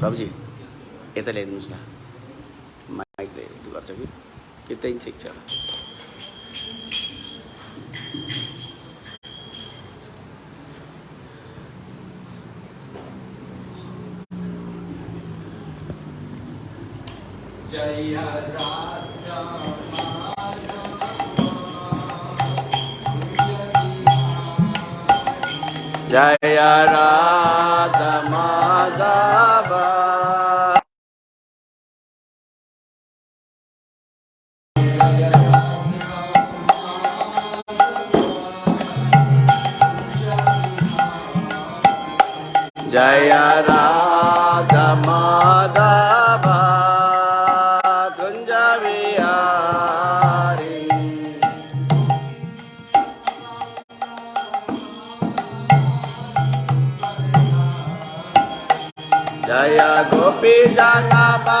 Babaji, ito lang yung musla. Ito yung picture. Jaya Jaya Radha Jaya Radha Madhav Kunj Bihari गोपी जन बा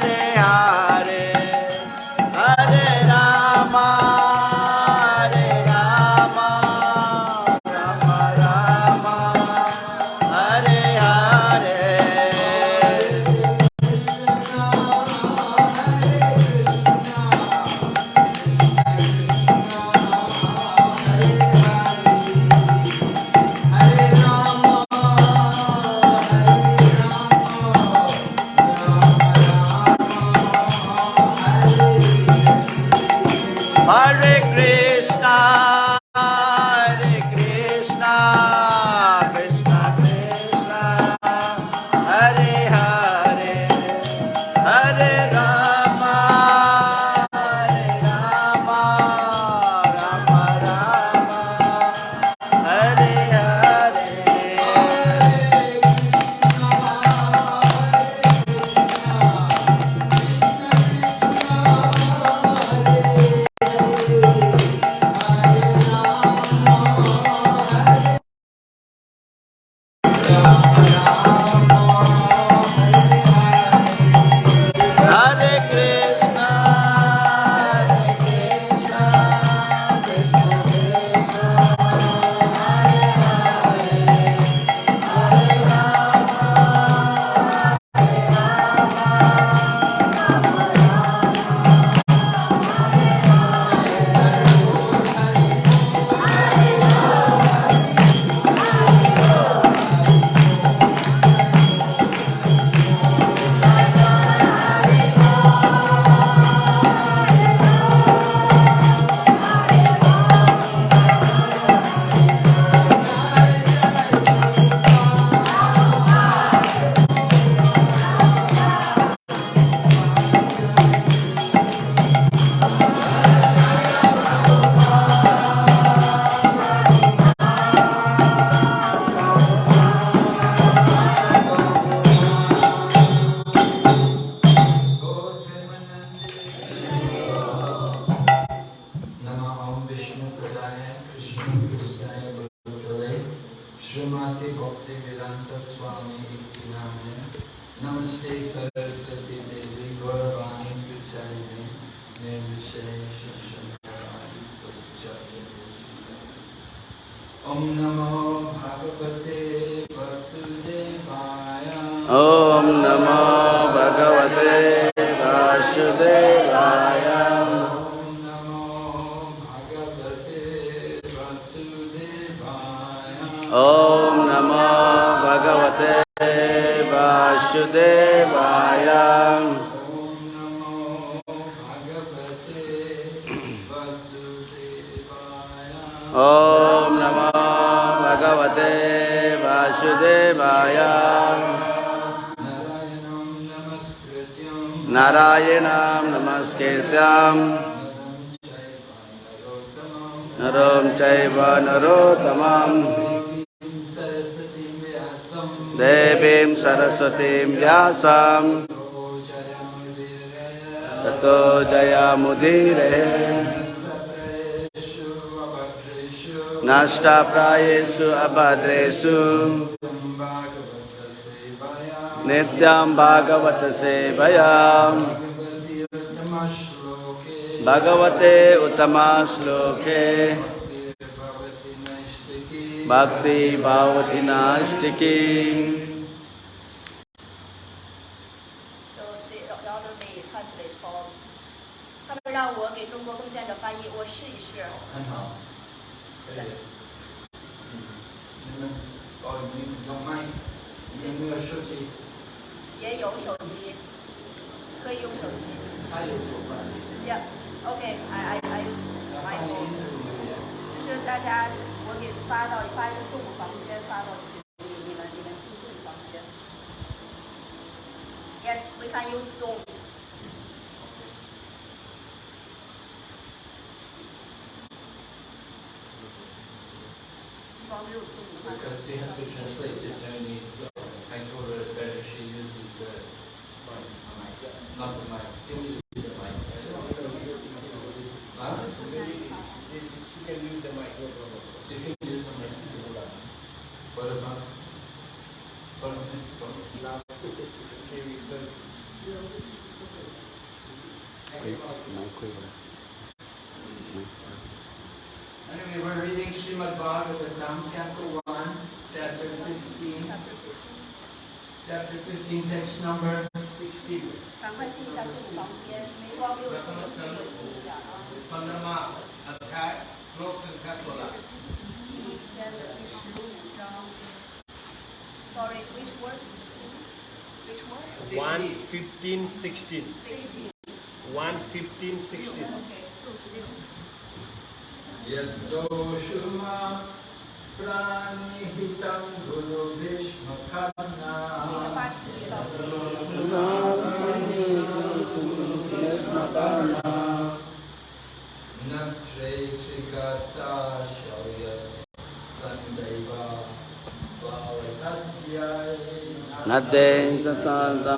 Hare श्रीमाते भक्ति वेदांत स्वामी की नाम है नमस्ते सरस्वती देवी गौरवाणी विचारिणी निर्विशेष ओम नमो भगवते वसुदेवाय ओम नमः राम नरम चैव नरोत्तमम्। देवीं सरस्वतीं व्यासम्। ततो जयामुदीरे नष्टाप्रायेषु अभद्रेषु। नित्यं भागवत सेवया भगवते उत्तमा श्लोके। भक्ति भावति नास्तिकी। 15, 16. 1, 15, 16. Yaddo Shurma Prani Hitam Guru Vishma Khanna Yaddo Shurma Prani Hitam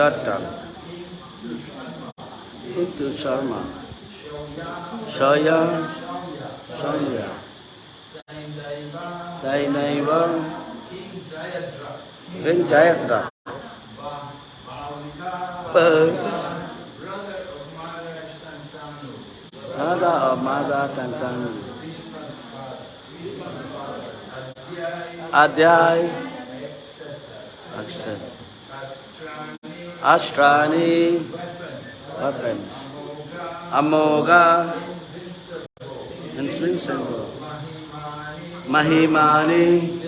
datang itu sama saya saya dai naiva king jayatra Ada amada tantan. Adiai. Adiai. Astrani, weapons, weapons, Moga, Amoga, invincible, Mahimani,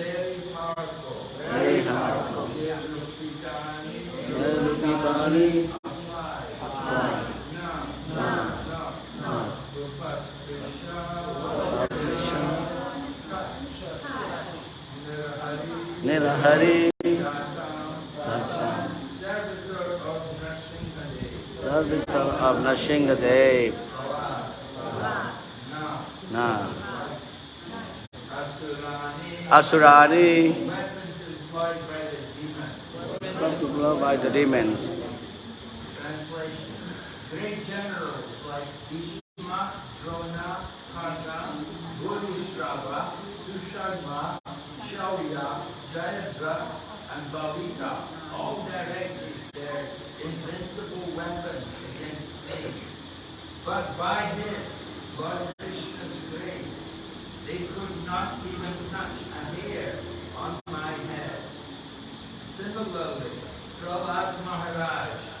very powerful, Nirupipani, Nirahari, of Nashingadev, Na, Asurani, popular by the demons. Great generals like Bhishma, Drona, Karna, Bodhisattva, Susharma, Shaurya, Jayadra, and Bhavika all directed their invincible weapons against but by His boundless grace, they could not even touch a hair on my head. Similarly, Prahlad Maharaj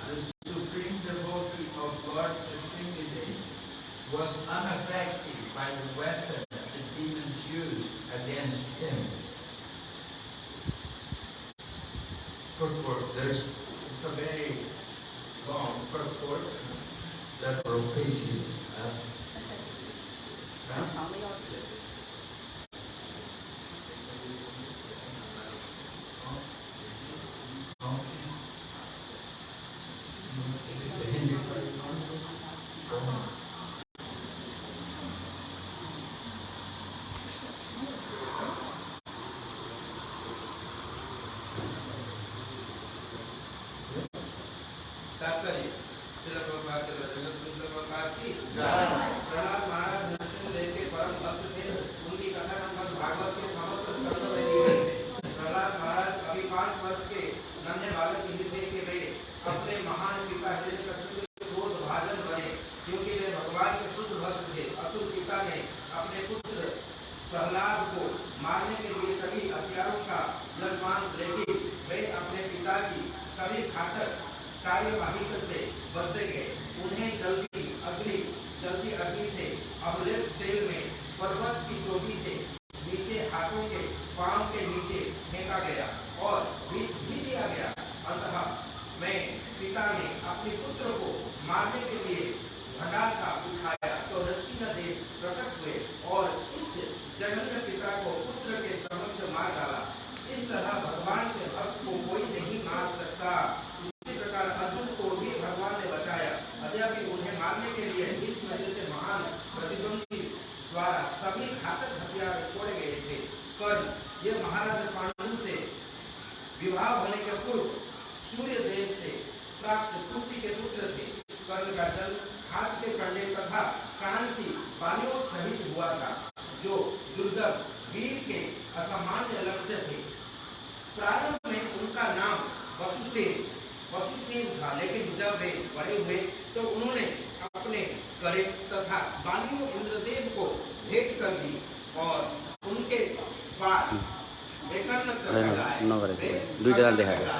कारण देखा गया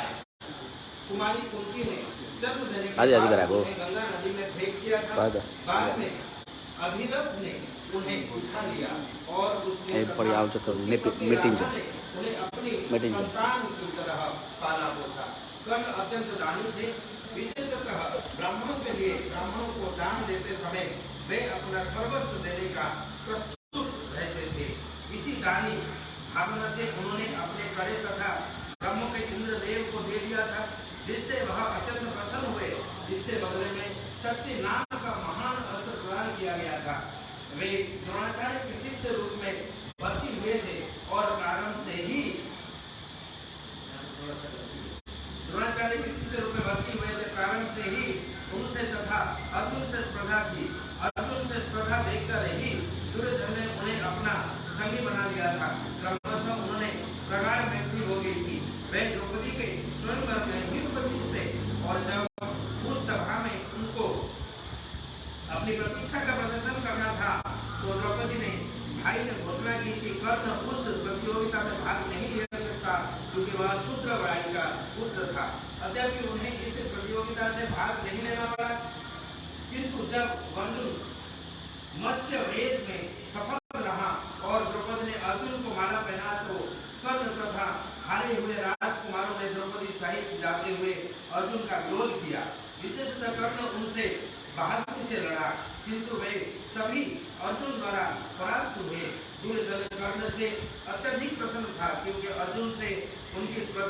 आदि आदि करा को पड़ी तो meeting जा मीटिंग अत्यंत दानी थे ब्राह्मणों के लिए ब्राह्मणों को दान देते समय वे अपना सर्वस्व देने का से उन्होंने अपने कड़े तथा ब्राह्मणों के इंद्रदेव को दे दिया था, जिससे वह अत्यंत प्रसन्न हुए। इससे बदले में शक्ति नाम का महान अस्त्र प्रदान किया गया था। वे द्रोणाचार्य के शिष्य रूप में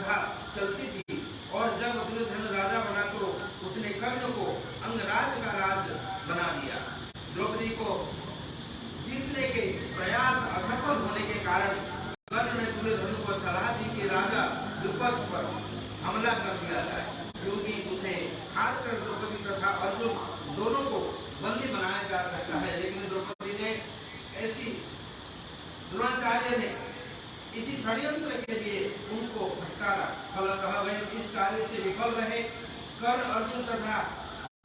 प्रथा चलती थी। और जब दुर्योधन राजा बना तो उसने कर्ण को अंगराज का राज बना दिया। द्रौपदी को जीतने के प्रयास असफल होने के कारण कर्ण ने दुर्योधन को सलाह दी कि राजा द्रुपद पर हमला कर दिया जाए क्योंकि उसे हार कर द्रौपदी तथा अर्जुन दोनों को बंदी बनाया जा सकता है। लेकिन द्रौपदी ने ऐसी द्रोणाचार्य ने इसी षड्यंत्र के लिए उनको भटकारा फल कहा वह इस कार्य से विफल रहे। कर अर्जुन तथा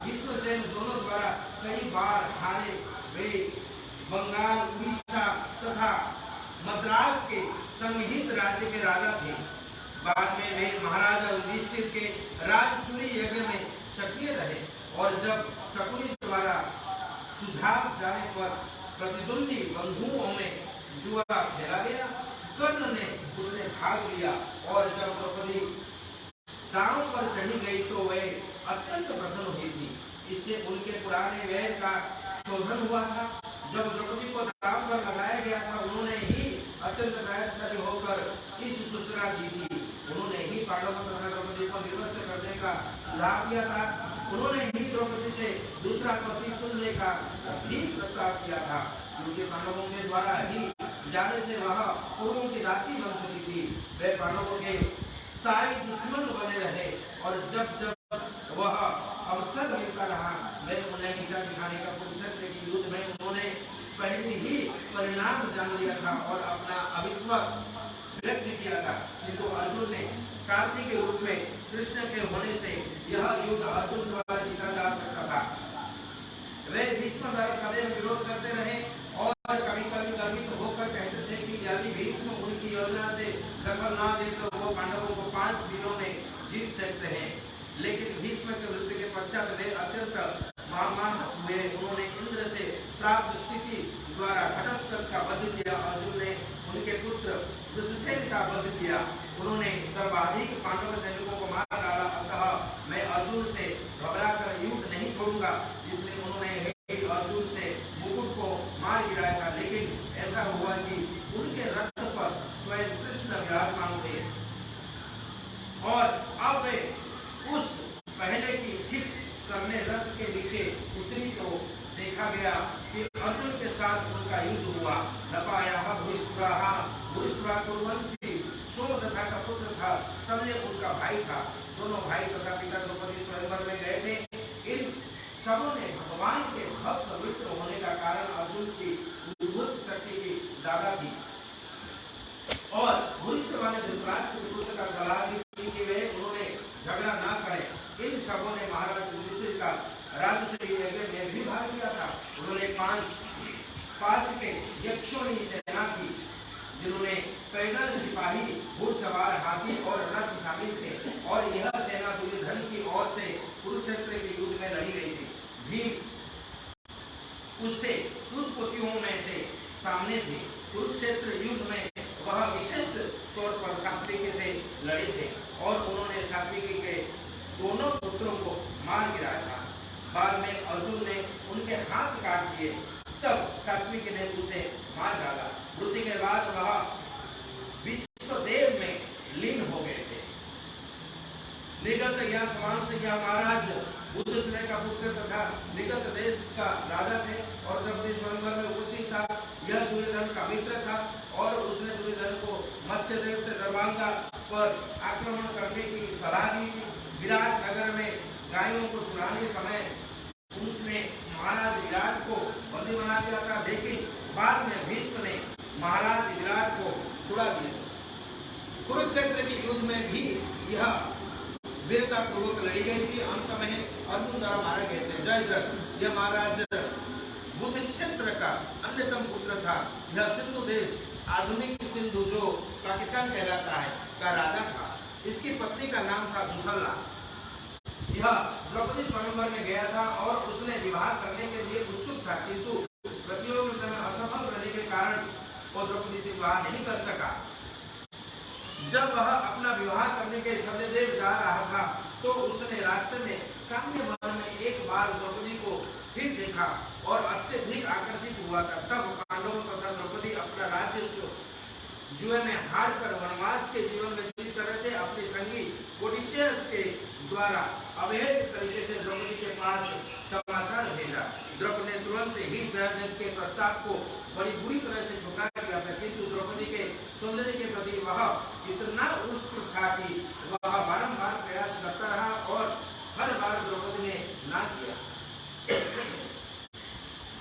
विश्वसेन दोनों द्वारा कई बार हारे। वे बंगाल, उड़ीसा तथा मद्रास के संगीत राज्य के राजा थे। बाद में वे महाराजा युधिष्ठिर के राजसूरी यज्ञ में सक्रिय रहे और जब शकुनी द्वारा सुझाव जाने पर प्रतिद्वंदी बंधुओं में जुआ खेला गया कर्ण ने उसने भाग लिया और जब द्रौपदी दांव पर चढ़ी गई तो वह अत्यंत प्रसन्न हुई थी। इससे उनके पुराने वैर का शोधन हुआ था। जब द्रौपदी को दांव पर लगाया गया था, उन्होंने ही अत्यंत वैरशाली होकर इस सूचना दी थी। उन्होंने ही पांडवों तथा द्रौपदी को निर्वस्त करने का सुझाव दिया था। उन्होंने ही द्रौपदी से दूसरा पति चुनने का भी प्रस्ताव किया था। क्योंकि पांडवों के द्वारा ही जाने से वह पूर्वों की राशि बन चुकी थी। वे पांडवों के स्थायी दुश्मन बने रहे और जब जब वह अवसर मिलता रहा मैं उन्हें नीचा दिखाने का कुरुक्षेत्र की युद्ध में उन्होंने पहले ही परिणाम जान लिया था और अपना अभित्व व्यक्त किया था। किंतु अर्जुन ने सारथी के रूप में कृष्ण के होने से यह युद्ध अर्जुन द्वारा जीता जा सकता था वे भीष्म द्वारा सदैव विरोध करते रहे और कभी कभी गर्वित होकर कहते थे कि यदि भीष्म उनकी योजना से दखल न दे तो वो पांडवों को पाँच दिनों में जीत सकते हैं लेकिन भीष्म के मृत्यु के पश्चात वे अत्यंत महामान हुए उन्होंने इंद्र से प्राप्त स्थिति द्वारा घटस्कच का वध किया अर्जुन ने उनके पुत्र दुष्यसेन का वध किया उन्होंने सर्वाधिक पांडव सैनिकों को मार डाला अतः मैं अर्जुन से घबरा कर युद्ध नहीं छोड़ूँगा। इसलिए उन्होंने अर्जुन से मुकुट को मार गिराया। था लेकिन ऐसा हुआ कि उनके रथ पर स्वयं कृष्ण विराजमान थे और अब वे उस पहले की ठीक करने रथ के नीचे उतरी तो देखा गया कि अर्जुन के साथ उनका युद्ध हुआ। नपाया भूस्वाहा भूस्वा कुरुवंशी कहलाता है, का राजा था। इसकी पत्नी का नाम था दुसल्ला यह द्रौपदी स्वयंवर में गया था और उसने विवाह करने के लिए उत्सुक था, किंतु प्रतियोगिता में असफल रहने के कारण वो द्रौपदी से विवाह नहीं कर सका। जब वह अपना विवाह करने के सत्यदेव जा रहा था तो उसने रास्ते में काम्य वन में एक बार द्रौपदी को फिर देखा और अत्यधिक आकर्षित हुआ था तब पांडवों तथा द्रौपदी अपना राज्य जुए में हार कर वनवास के जीवन में जीत रहे थे अपने संगी ओडिशियस के द्वारा अवैध तरीके से द्रौपदी के पास समाचार भेजा। द्रौपदी ने तुरंत ही जयद्रथ के प्रस्ताव को बड़ी बुरी तरह से ठुकरा दिया था किंतु द्रौपदी के सौंदर्य के प्रति वह इतना उत्सुक था कि वह बारंबार प्रयास करता रहा और हर बार द्रौपदी ने ना किया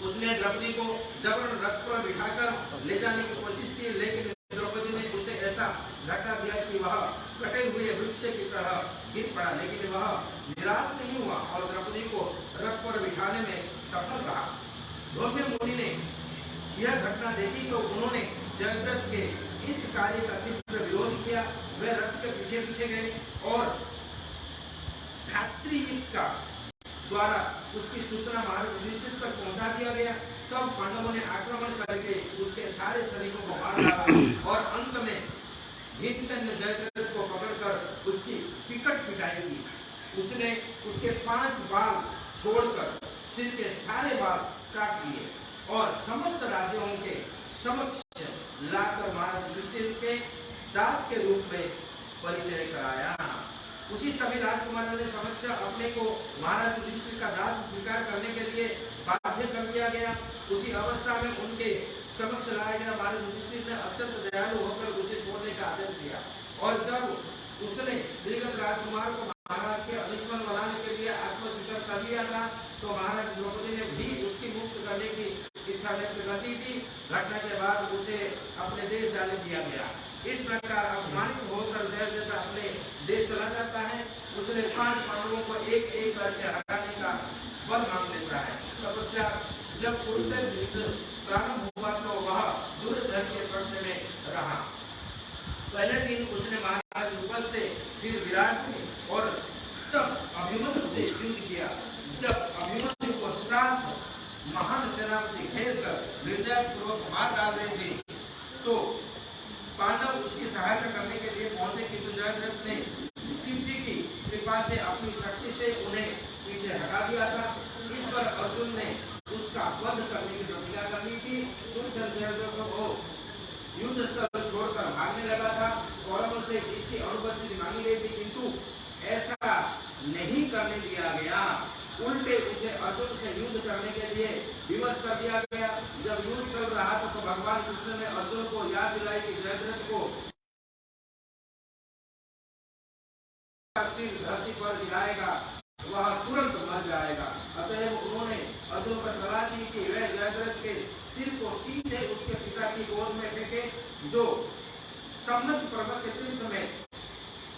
उसने द्रौपदी को जबरन रथ पर बिठाकर ले जाने की कोशिश की लेकिन द्रौपदी ने उसे ऐसा धक्का दिया कि वह कटे हुए वृक्ष की तरह गिर पड़ा लेकिन वह निराश नहीं हुआ और द्रौपदी को रथ पर बिठाने में सफल रहा धौम्य मुनि ने यह घटना देखी तो उन्होंने जयद्रथ के इस कार्य का तीव्र विरोध किया वे रथ के पीछे पीछे गए और धात्रीयुद्ध का द्वारा उसकी सूचना महाराज युधिष्ठिर तक पहुँचा दिया गया तब पांडवों ने आक्रमण करके उसके सैनिकों को मार और अंत में भीमसेन ने जयद्रथ को पकड़कर उसकी पिकट पिटाई की उसने उसके पाँच बाल छोड़कर सिर के सारे बाल काट दिए और समस्त राज्यों के समक्ष लाकर महाराज युधिष्ठिर के दास के रूप में परिचय कराया। उसी समय राजकुमारों ने समक्ष अपने को महाराज युधिष्ठिर का दास स्वीकार करने के लिए बाध्य कर दिया गया। उसी अवस्था में उनके समक्ष लाया गया महाराज युधिष्ठिर ने अत्यंत दयालु होकर उसे छोड़ने का आदेश दिया। और जब उसने श्रीगत राजकुमार को महाराज के अनिस्मरण बनाने के लिए आत्मस्वीकार कर लिया था तो महाराज द्रौपदी ने भी उसकी मुक्त करने की इच्छा व्यक्त कर दी थी। घटना के बाद उसे अपने देश जाने दिया गया। इस प्रकार अपमानित होकर जयद्रथ अपने देश चला जाता है। उसने पाँच पांडवों को एक एक करके हटाने का बल मांग लेता है। तपस्या जब कुरुक्षेत्र युद्ध प्रारंभ हुआ तो वह दुर्धन के पक्ष में रहा पहले दिन उसने महाराज युगल से फिर विराट से और तब अभिमन्यु से युद्ध किया जब अभिमन्यु को सात महान सेनापति घेर कर निर्दय पूर्वक मार डाल रहे थे तो पांडव उसकी सहायता करने के लिए पहुँचे किंतु जयद्रथ ने शिव जी की कृपा से अपनी शक्ति से उन्हें पीछे हटा दिया था। इस पर अर्जुन ने उसका वध करने की प्रतिज्ञा कर ली थी युद्ध स्थल छोड़कर भागने लगा था। कौरवों से इसकी अनुपस्थिति मांगी गई थी, किंतु ऐसा नहीं करने दिया गया। उल्टे उसे अर्जुन से युद्ध करने के लिए विवश कर दिया गया। जब युद्ध चल रहा था तो भगवान कृष्ण ने अर्जुन को याद दिलाई कि जयद्रथ को सिर धरती पर गिराएगा वह तुरंत मर जाएगा अतएव उन्होंने अर्जुन को सलाह दी कि वह जयद्रथ के सिर को उसके पिता की गोद में फेंके जो सम्मत पर्वत के तीर्थ में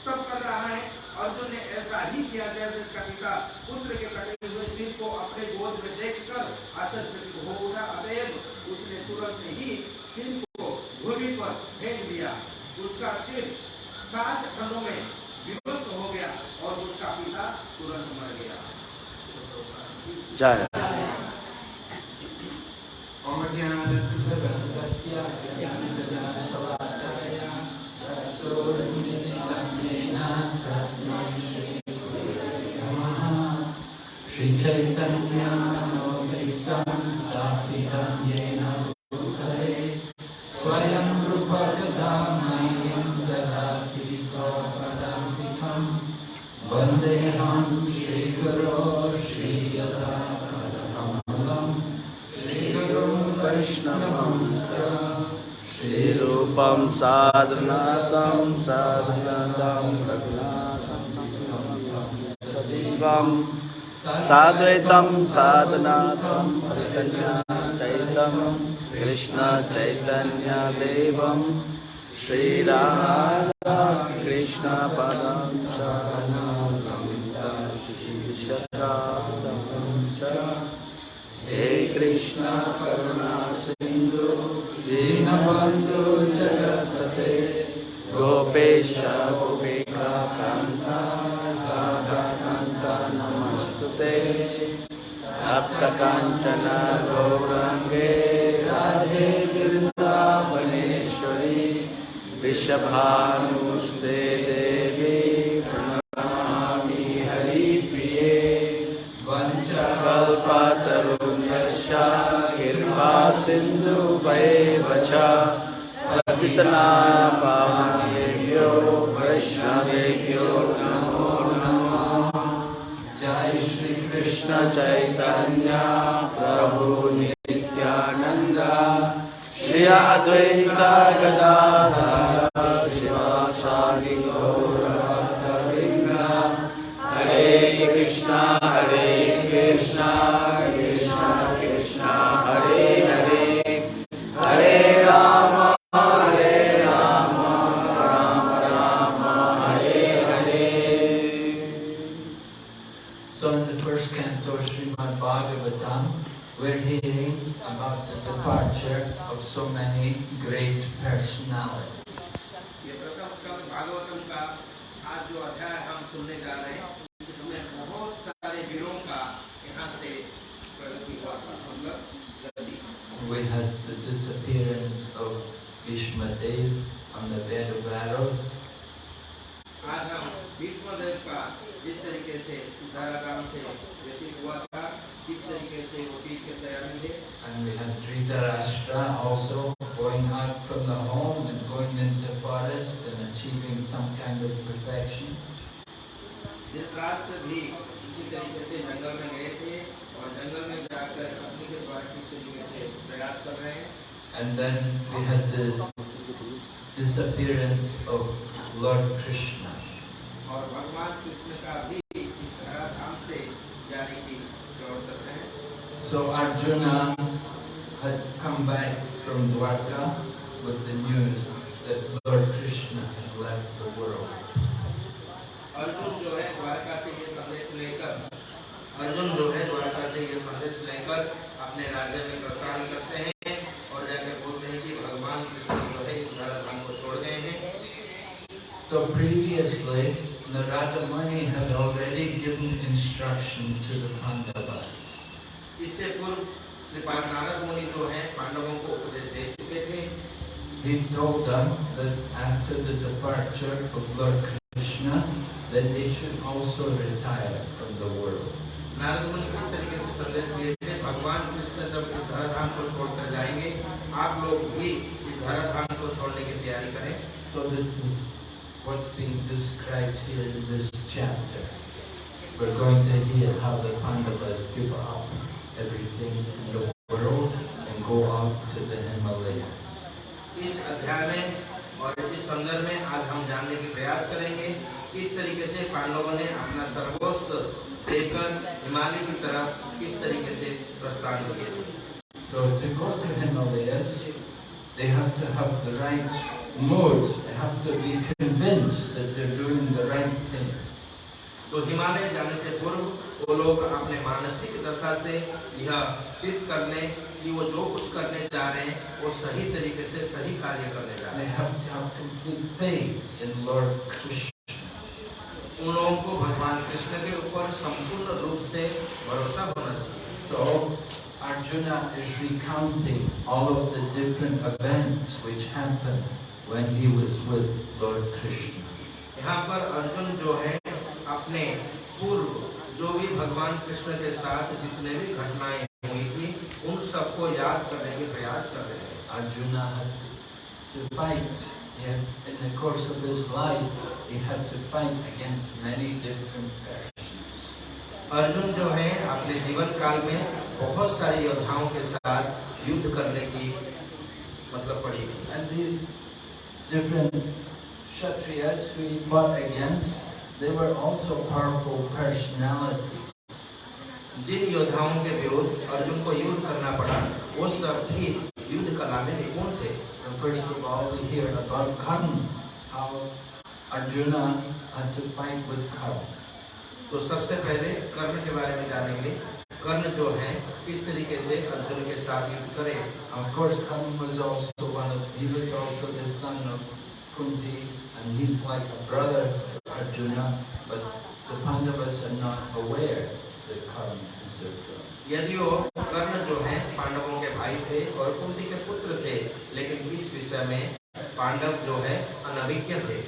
तब कर रहा है, अर्जुन ने ऐसा ही किया जयद्रथ का पिता, पुत्र के कटे हुए सिर को अपने गोद में देखकर आश्चर्यचकित हो उठा। अतएव उसने तुरंत ही सिर को भूमि पर फेंक दिया। उसका सिर सात खंडों में विभक्त हो गया और उसका पिता तुरंत मर गया। जय। श्रीचैतन्यानोमिष्टं स्थापितं येन भूतले स्वयं रूपकदामयं ददाति स्वपदान्तिकं वन्देऽहं श्रीगुरो श्रीयतापदकमलं श्रीगुरुं वैष्णवं श्रीरूपं साधनातं साधनातं रघुनाथं सदैवं साद्वैतं साधनातं चैतं कृष्णचैतन्यदेवं श्रीराधा कृष्णपदं शरणं हे कृष्ण करुणा सिन्धु दीनबन्धु जगत्पते, गोपेश भक्तकाञ्चन गौराङ्गे राधे वृन्दावनेश्वरी वृषभानुस्ते देवी प्रणमामि हरिप्रिये कल्पतरुण्यश्च कृपा सिन्धुवैव च पतितना पावनेभ्यो वैष्णवेभ्यो। कृष्ण चैतन्य प्रभु नित्यानन्द श्री अद्वैत गदाधर शिवासादि गौरभक्तवृन्द हरे कृष्ण हरे नारद मुनि किस तरीके से संदेश दिए थे भगवान कृष्ण जब इस धराधाम को छोड़कर जाएँगे आप लोग भी इस धराधाम को छोड़ने की तैयारी करें So this what's being described here in this chapter. We're going to hear how the Pandavas give up everything in the world and go off to the Himalayas. इस अध्याय में और इस संदर्भ में आज हम जानने की प्रयास करेंगे किस तरीके से पांडवों ने अपना सर्वस्व देकर हिमालय की तरफ़ किस तरीके से प्रस्थान किया So to go to Himalayas, they have to have the right mood. They have to be convinced that they're doing the right thing. तो हिमालय जाने से पूर्व वो लोग अपने मानसिक दशा से यह स्थित कर लें कि वो जो कुछ करने जा रहे हैं वो सही तरीके से सही कार्य करने जा रहे हैं। उन लोगों को भगवान कृष्ण के ऊपर संपूर्ण रूप से भरोसा होना चाहिए। यहाँ पर अर्जुन जो है अपने पूर्व जो भी भगवान कृष्ण के साथ जितने भी घटनाएँ हुई थी उन सबको याद करने के प्रयास कर रहे हैं Arjuna to fight. He in the course of his life, he had to fight against many different persons. Arjun जो है अपने जीवन काल में बहुत सारे योद्धाओं के साथ युद्ध करने की मतलब पड़ी And these different Kshatriyas who he fought against, they were also powerful personalities. जिन योद्धाओं के विरुद्ध अर्जुन को युद्ध करना पड़ा वो सब भी युद्ध कला में निपुण थे first of all, we hear about Karna, how Arjuna had to fight with Karna. तो सबसे पहले कर्ण के बारे में जानेंगे कर्ण जो है किस तरीके से अर्जुन के साथ युद्ध करे Of course, Karna was also one of, he was also the son of Kunti, and he's like a brother Arjuna, but the Pandavas are not aware that Karma is their brother. यदि वो कर्ण जो है पांडवों के भाई थे और कुंती के पुत्र थे लेकिन इस विषय में पांडव जो है अनभिज्ञ थे।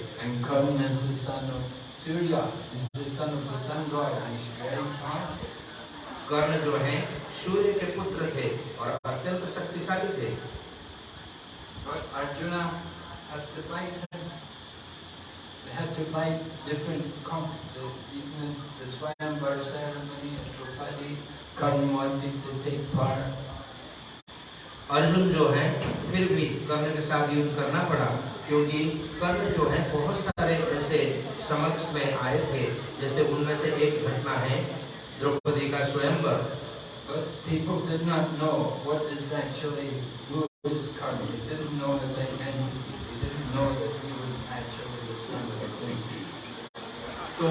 कर्ण जो है सूर्य के पुत्र थे और अत्यंत शक्तिशाली थे। Arjuna had to fight different, the, even the Swayamvar ceremony at Draupadi, Karna wanted to take part. Arjun जो है फिर भी कर्ण के साथ युद्ध करना पड़ा क्योंकि कर्ण जो है बहुत सारे ऐसे समक्ष में आए थे जैसे उनमें से एक घटना है द्रौपदी का स्वयंवर But people did not know what is actually, who is Karna. They didn't know his identity. They didn't know that he was actually the son of Kunti. तो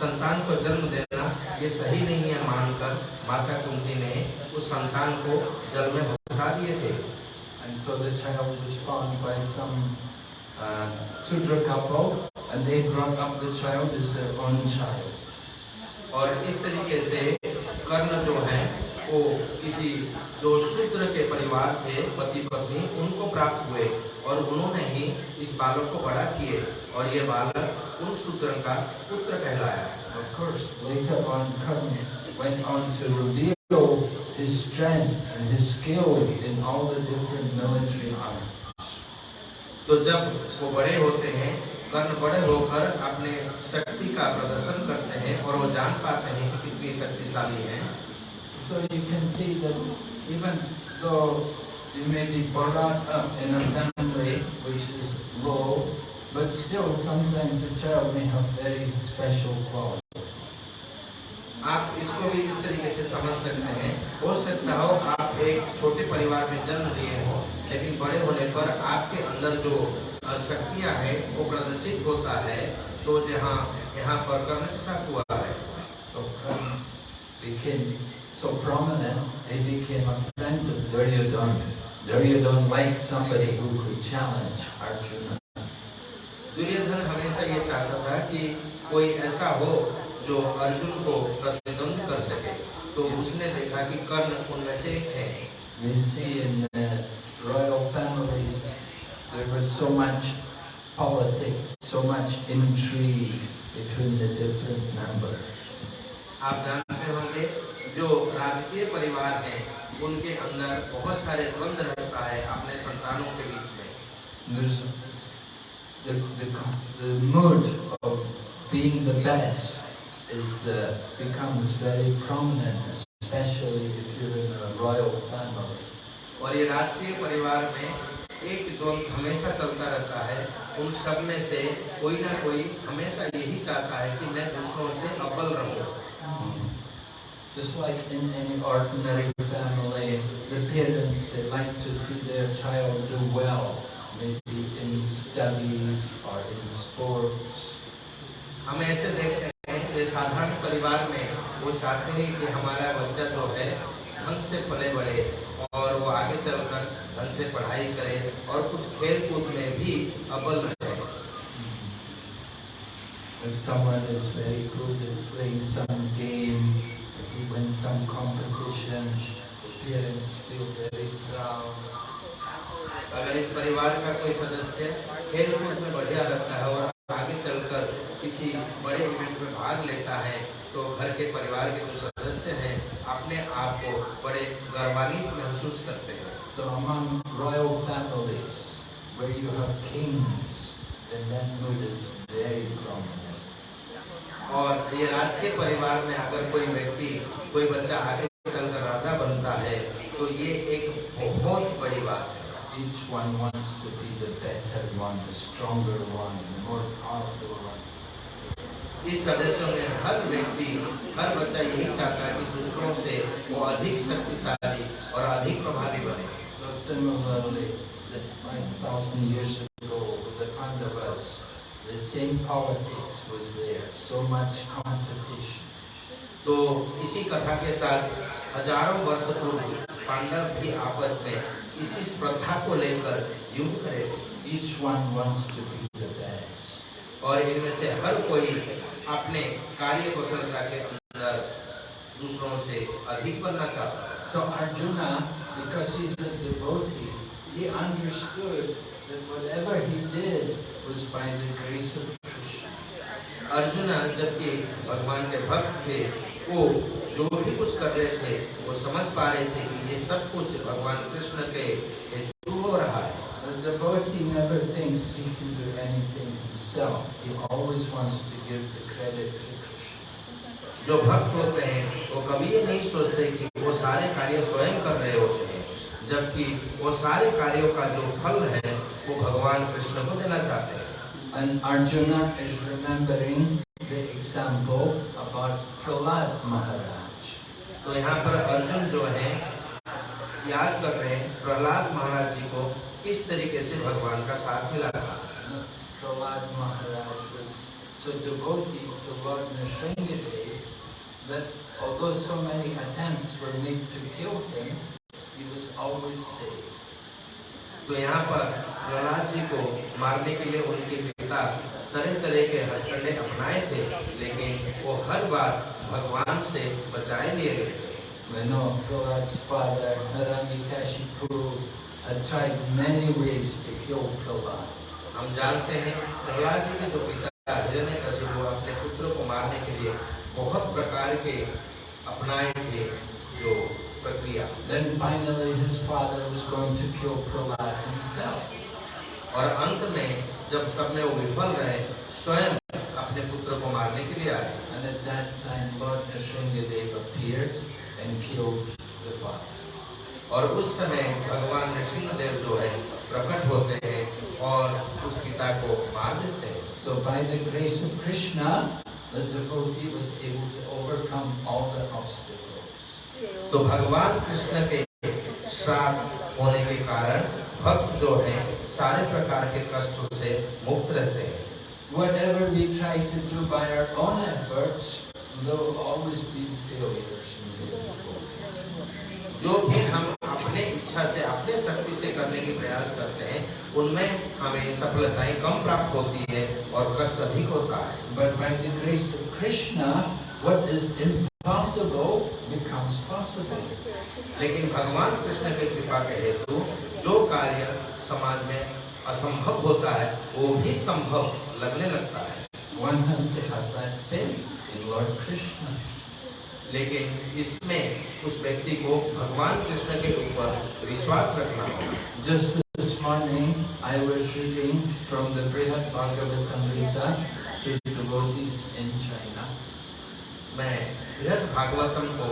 संतान को जन्म देना ये सही नहीं है मानकर माता कुंती ने उस संतान को जल में फंसा दिए थे And so the child was found by some uh, Sudra couple and they brought up the child as their own child. और इस तरीके से कर्ण जो है वो किसी जो शूद्र के परिवार थे पति पत्नी उनको प्राप्त हुए और उन्होंने ही इस बालक को बड़ा किए और ये बालक उन सूत्र का पुत्र कहलाया। तो जब वो बड़े होते हैं कर्ण बड़े होकर अपने शक्ति का प्रदर्शन करते हैं और वो जान पाते हैं कितनी शक्तिशाली है। तो you can see even you may be brought up in a family which is low, but still sometimes the child may have very special qualities. आप इसको भी इस तरीके से समझ सकते हैं। हो सकता हो आप एक छोटे परिवार में जन्म लिए हो लेकिन बड़े होने पर आपके अंदर जो शक्तियाँ है वो प्रदर्शित होता है तो जहाँ यहाँ पर कर्ण हुआ है। तो लेकिन so prominent, he became a friend of Duryodhana. Duryodhana liked somebody who could challenge Arjuna. Duryodhan हमेशा ये चाहता था कि कोई ऐसा हो जो अर्जुन को प्रतिद्वंद कर सके तो उसने देखा कि कर्ण उनमें से एक है We see in the royal families there was so much politics, so much intrigue between the different members. आप जानते होंगे जो राजकीय परिवार हैं उनके अंदर बहुत सारे द्वंद रहता है अपने संतानों के बीच में। There's the, the, the mood of being the best is uh, becomes very prominent, especially if you're in a royal family. और ये राजकीय परिवार में एक द्वंद्व हमेशा चलता रहता है। उन सब में से कोई ना कोई हमेशा यही चाहता है कि मैं दूसरों से अव्वल रहूँ। Just like in any ordinary family, the parents they like to see their child do well, maybe in studies or in sports. हम ऐसे देखते हैं कि साधारण परिवार में वो चाहते हैं कि हमारा बच्चा जो है ढंग से पले बढ़े और वो आगे चलकर ढंग से पढ़ाई करे और कुछ खेल कूद में भी अव्वल रहे If someone is very good at playing some game, if some competition, the parents feel very proud. अगर इस परिवार का कोई सदस्य खेल कूद में बढ़िया रहता है और आगे चलकर किसी बड़े इवेंट में भाग लेता है तो घर के परिवार के जो सदस्य हैं अपने आप को बड़े गौरवान्वित महसूस करते हैं So among royal families, where you have kings, that mood is very prominent. और ये राजकीय परिवार में अगर कोई व्यक्ति कोई बच्चा आगे चलकर राजा बनता है तो ये एक बहुत बड़ी बात है Each one wants to be the better one, the stronger one, the more powerful one. इस सदस्यों में हर व्यक्ति हर बच्चा यही चाहता है कि दूसरों से वो अधिक शक्तिशाली और अधिक प्रभावी बने So similarly, that 5,000 years ago with the Pandavas, the same politics was there, so समाज में काम तो इसी कथा के साथ हज़ारों वर्ष पूर्व पांडव भी आपस में इसी प्रथा को लेकर युद्ध करे और इनमें से हर कोई अपने कार्य कुशलता के अंदर दूसरों से अधिक बनना चाहता है। So अर्जुन जबकि भगवान के भक्त थे वो जो भी कुछ कर रहे थे वो समझ पा रहे थे कि ये सब कुछ भगवान कृष्ण के हेतु हो रहा है The devotee never thinks he can do anything himself. He always wants to give the credit to Krishna. जो भक्त होते हैं वो कभी ये नहीं सोचते कि वो सारे कार्य स्वयं कर रहे होते हैं जबकि वो सारे कार्यों का जो फल है वो भगवान कृष्ण को देना चाहते हैं And Arjuna is remembering the example about Prahlad Maharaj. तो यहाँ पर अर्जुन जो है याद कर रहे हैं प्रहलाद महाराज जी को किस तरीके से भगवान का साथ मिला था Prahlad Maharaj was so devotee to Lord Nrsingadev that although so many attempts were made to kill him, he was always saved. तो यहाँ पर प्रहलाद जी को मारने के लिए उनके पिता तरह तरह के हथकंडे अपनाए थे लेकिन वो हर बार भगवान से बचाए लिए गए थे know Prahlad's father, Hiranyakashipu, had tried many ways to kill Prahlad. हम जानते हैं प्रहलाद जी के जो पिता हिरण्य कशिपु अपने पुत्र को मारने के लिए बहुत प्रकार के अपनाए थे जो प्रक्रिया Then finally his father was going to kill Prahlad himself. और अंत में jab सब में वो विफल रहे स्वयं अपने पुत्र को मारने के लिए आए And at that time Lord Nrsingadev appeared and killed the father. और उस समय भगवान नृसिंहदेव जो है प्रकट होते हैं और उस पिता को मार देते हैं So by the grace of Krishna, the devotee was able to overcome all the obstacles. तो भगवान कृष्ण के साथ होने के कारण भक्त जो है सारे प्रकार के कष्टों से मुक्त रहते हैं Whatever we try to do by our own efforts, there will always be failures. जो भी हम अपने इच्छा से अपने शक्ति से करने की प्रयास करते हैं उनमें हमें सफलताएँ कम प्राप्त होती है और कष्ट अधिक होता है But by the grace of Krishna, what is possible becomes possible. लेकिन भगवान कृष्ण के कृपा के हेतु जो कार्य समाज में असंभव होता है वो भी संभव लगने लगता है। लेकिन इसमें उस व्यक्ति को भगवान कृष्ण के ऊपर विश्वास रखना होगा। भागवतम को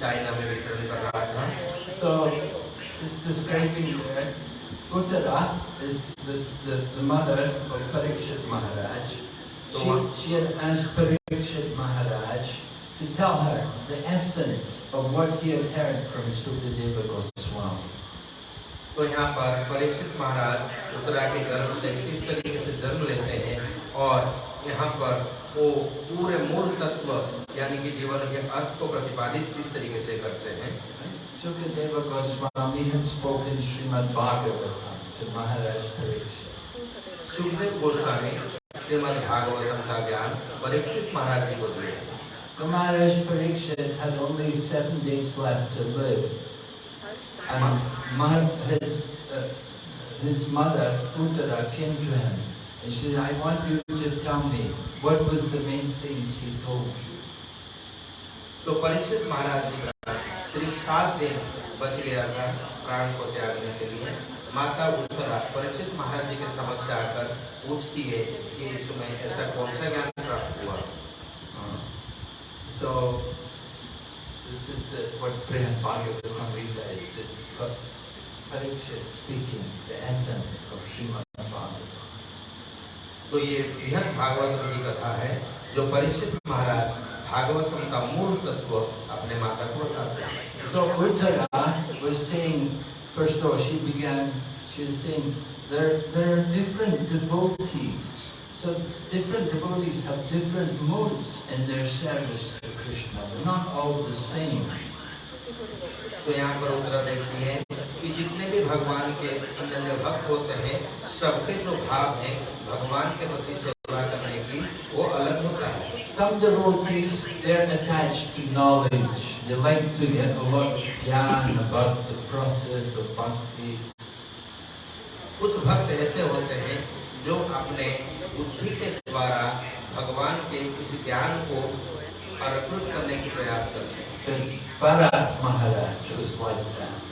चाइना में वितरण कर रहा था So, it's describing there, Uttara is the, the, the mother of Parikshit Maharaj. She, she had asked Parikshit Maharaj to tell her the essence of what he had heard from Sukadeva Goswami. तो यहाँ पर परीक्षित महाराज उत्तरा के गर्भ से किस तरीके से जन्म लेते हैं और यहाँ पर वो पूरे मूल तत्व यानी कि जीवन के अर्थ को प्रतिपादित किस तरीके से करते हैं Sukadeva Goswami had spoken Srimad Bhagavatam to Maharaj Parikshit. Sukhdev Goswami Shrimad Bhagavatam का ज्ञान परीक्षित महाराज जी को दिए So Maharaj Parikshit had only seven days left to live. And Mahar, his, uh, his mother, Uttara, came to him and she said, I want you to just tell me what was the main thing she told you. तो परीक्षित महाराज जी का सिर्फ़ सात दिन बच गया था प्राण को त्यागने के लिए माता उत्तरा परीक्षित महाराज जी के समक्ष आकर पूछती है कि तुम्हें ऐसा कौन सा ज्ञान प्राप्त हुआ So, this is the, what Brihad Bhagavatam Gita is. It's Parikshit speaking the essence of Bhagavatam. तो ये बृहद भागवतम की कथा है जो परीक्षित महाराज भागवतम का मूल तत्व अपने माता को बताते हैं So Uttara was saying, first of all, she began, she was saying, there, there are different devotees. So different devotees have different modes in their service to Krishna. They're not all the same. तो यहाँ पर उत्तरा देखती है कि जितने भी भगवान के अनन्य भक्त होते हैं सबके जो भाव है भगवान के प्रति सेवा करने की वो अलग होता है Some devotees, they're attached to knowledge. They like to get a lot of gyan about the process of bhakti. कुछ भक्त ऐसे होते हैं जो अपने बुद्धि के द्वारा भगवान के इस ज्ञान को अर्पित करने की प्रयास करते हैं Bharat Maharaj was like that.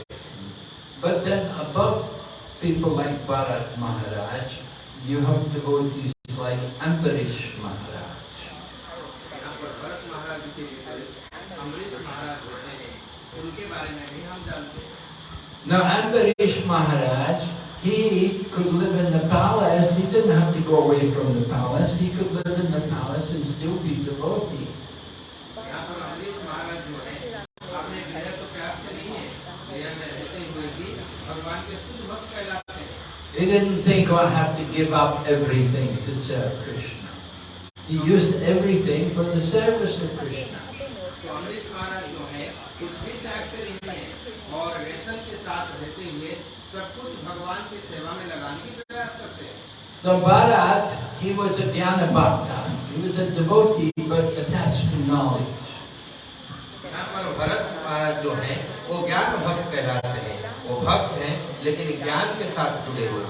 But then above people like Bharat Maharaj, you have devotees like Ambarish Maharaj. Now Ambarish Maharaj, he could live in the palace. He didn't have to go away from the palace. He could live in the He didn't think, oh, I have to give up everything to serve Krishna. He used everything for the service of Krishna. So Bharat, he was a dhyana Bhakta. He was a devotee but attached to knowledge. पर भरत महाराज जो हैं वो ज्ञान भक्त कहलाते हैं। वो भक्त हैं लेकिन ज्ञान के साथ जुड़े हुए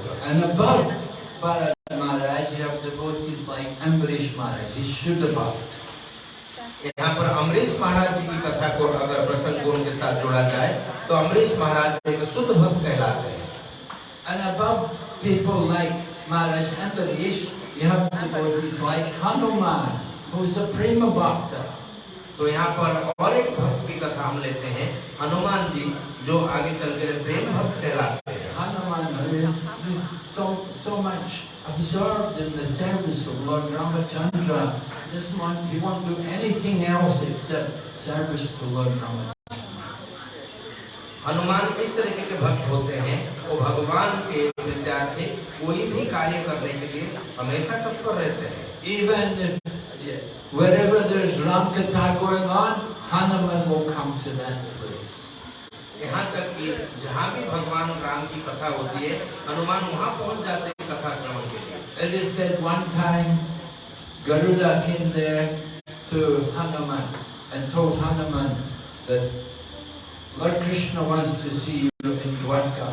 यहाँ पर अमरीश महाराज जी की कथा को अगर प्रसन्न गुण के साथ जोड़ा जाए तो अमरीश महाराज एक शुद्ध भक्त कहलाते हैं। Like तो यहाँ पर और एक भक्त की कथा हम लेते हैं हनुमान जी जो आगे चल कर प्रेम भक्त कहलाते हैं is so, so much absorbed in the service of Lord Ramachandra. This one, he won't do anything else except service to Lord Ramachandra. Hanuman इस तरीके के भक्त होते हैं वो भगवान के विद्यार्थी कोई भी कार्य करने के लिए हमेशा तत्पर रहते हैं Even if, yeah, wherever Ram Katha going on, Hanuman will come to that place. यहाँ तक कि जहाँ भी भगवान राम की कथा होती है हनुमान वहाँ पहुँच जाते हैं कथा श्रवण के लिए It is said one time Garuda came there to Hanuman and told Hanuman that Lord Krishna wants to see you in Dwarka.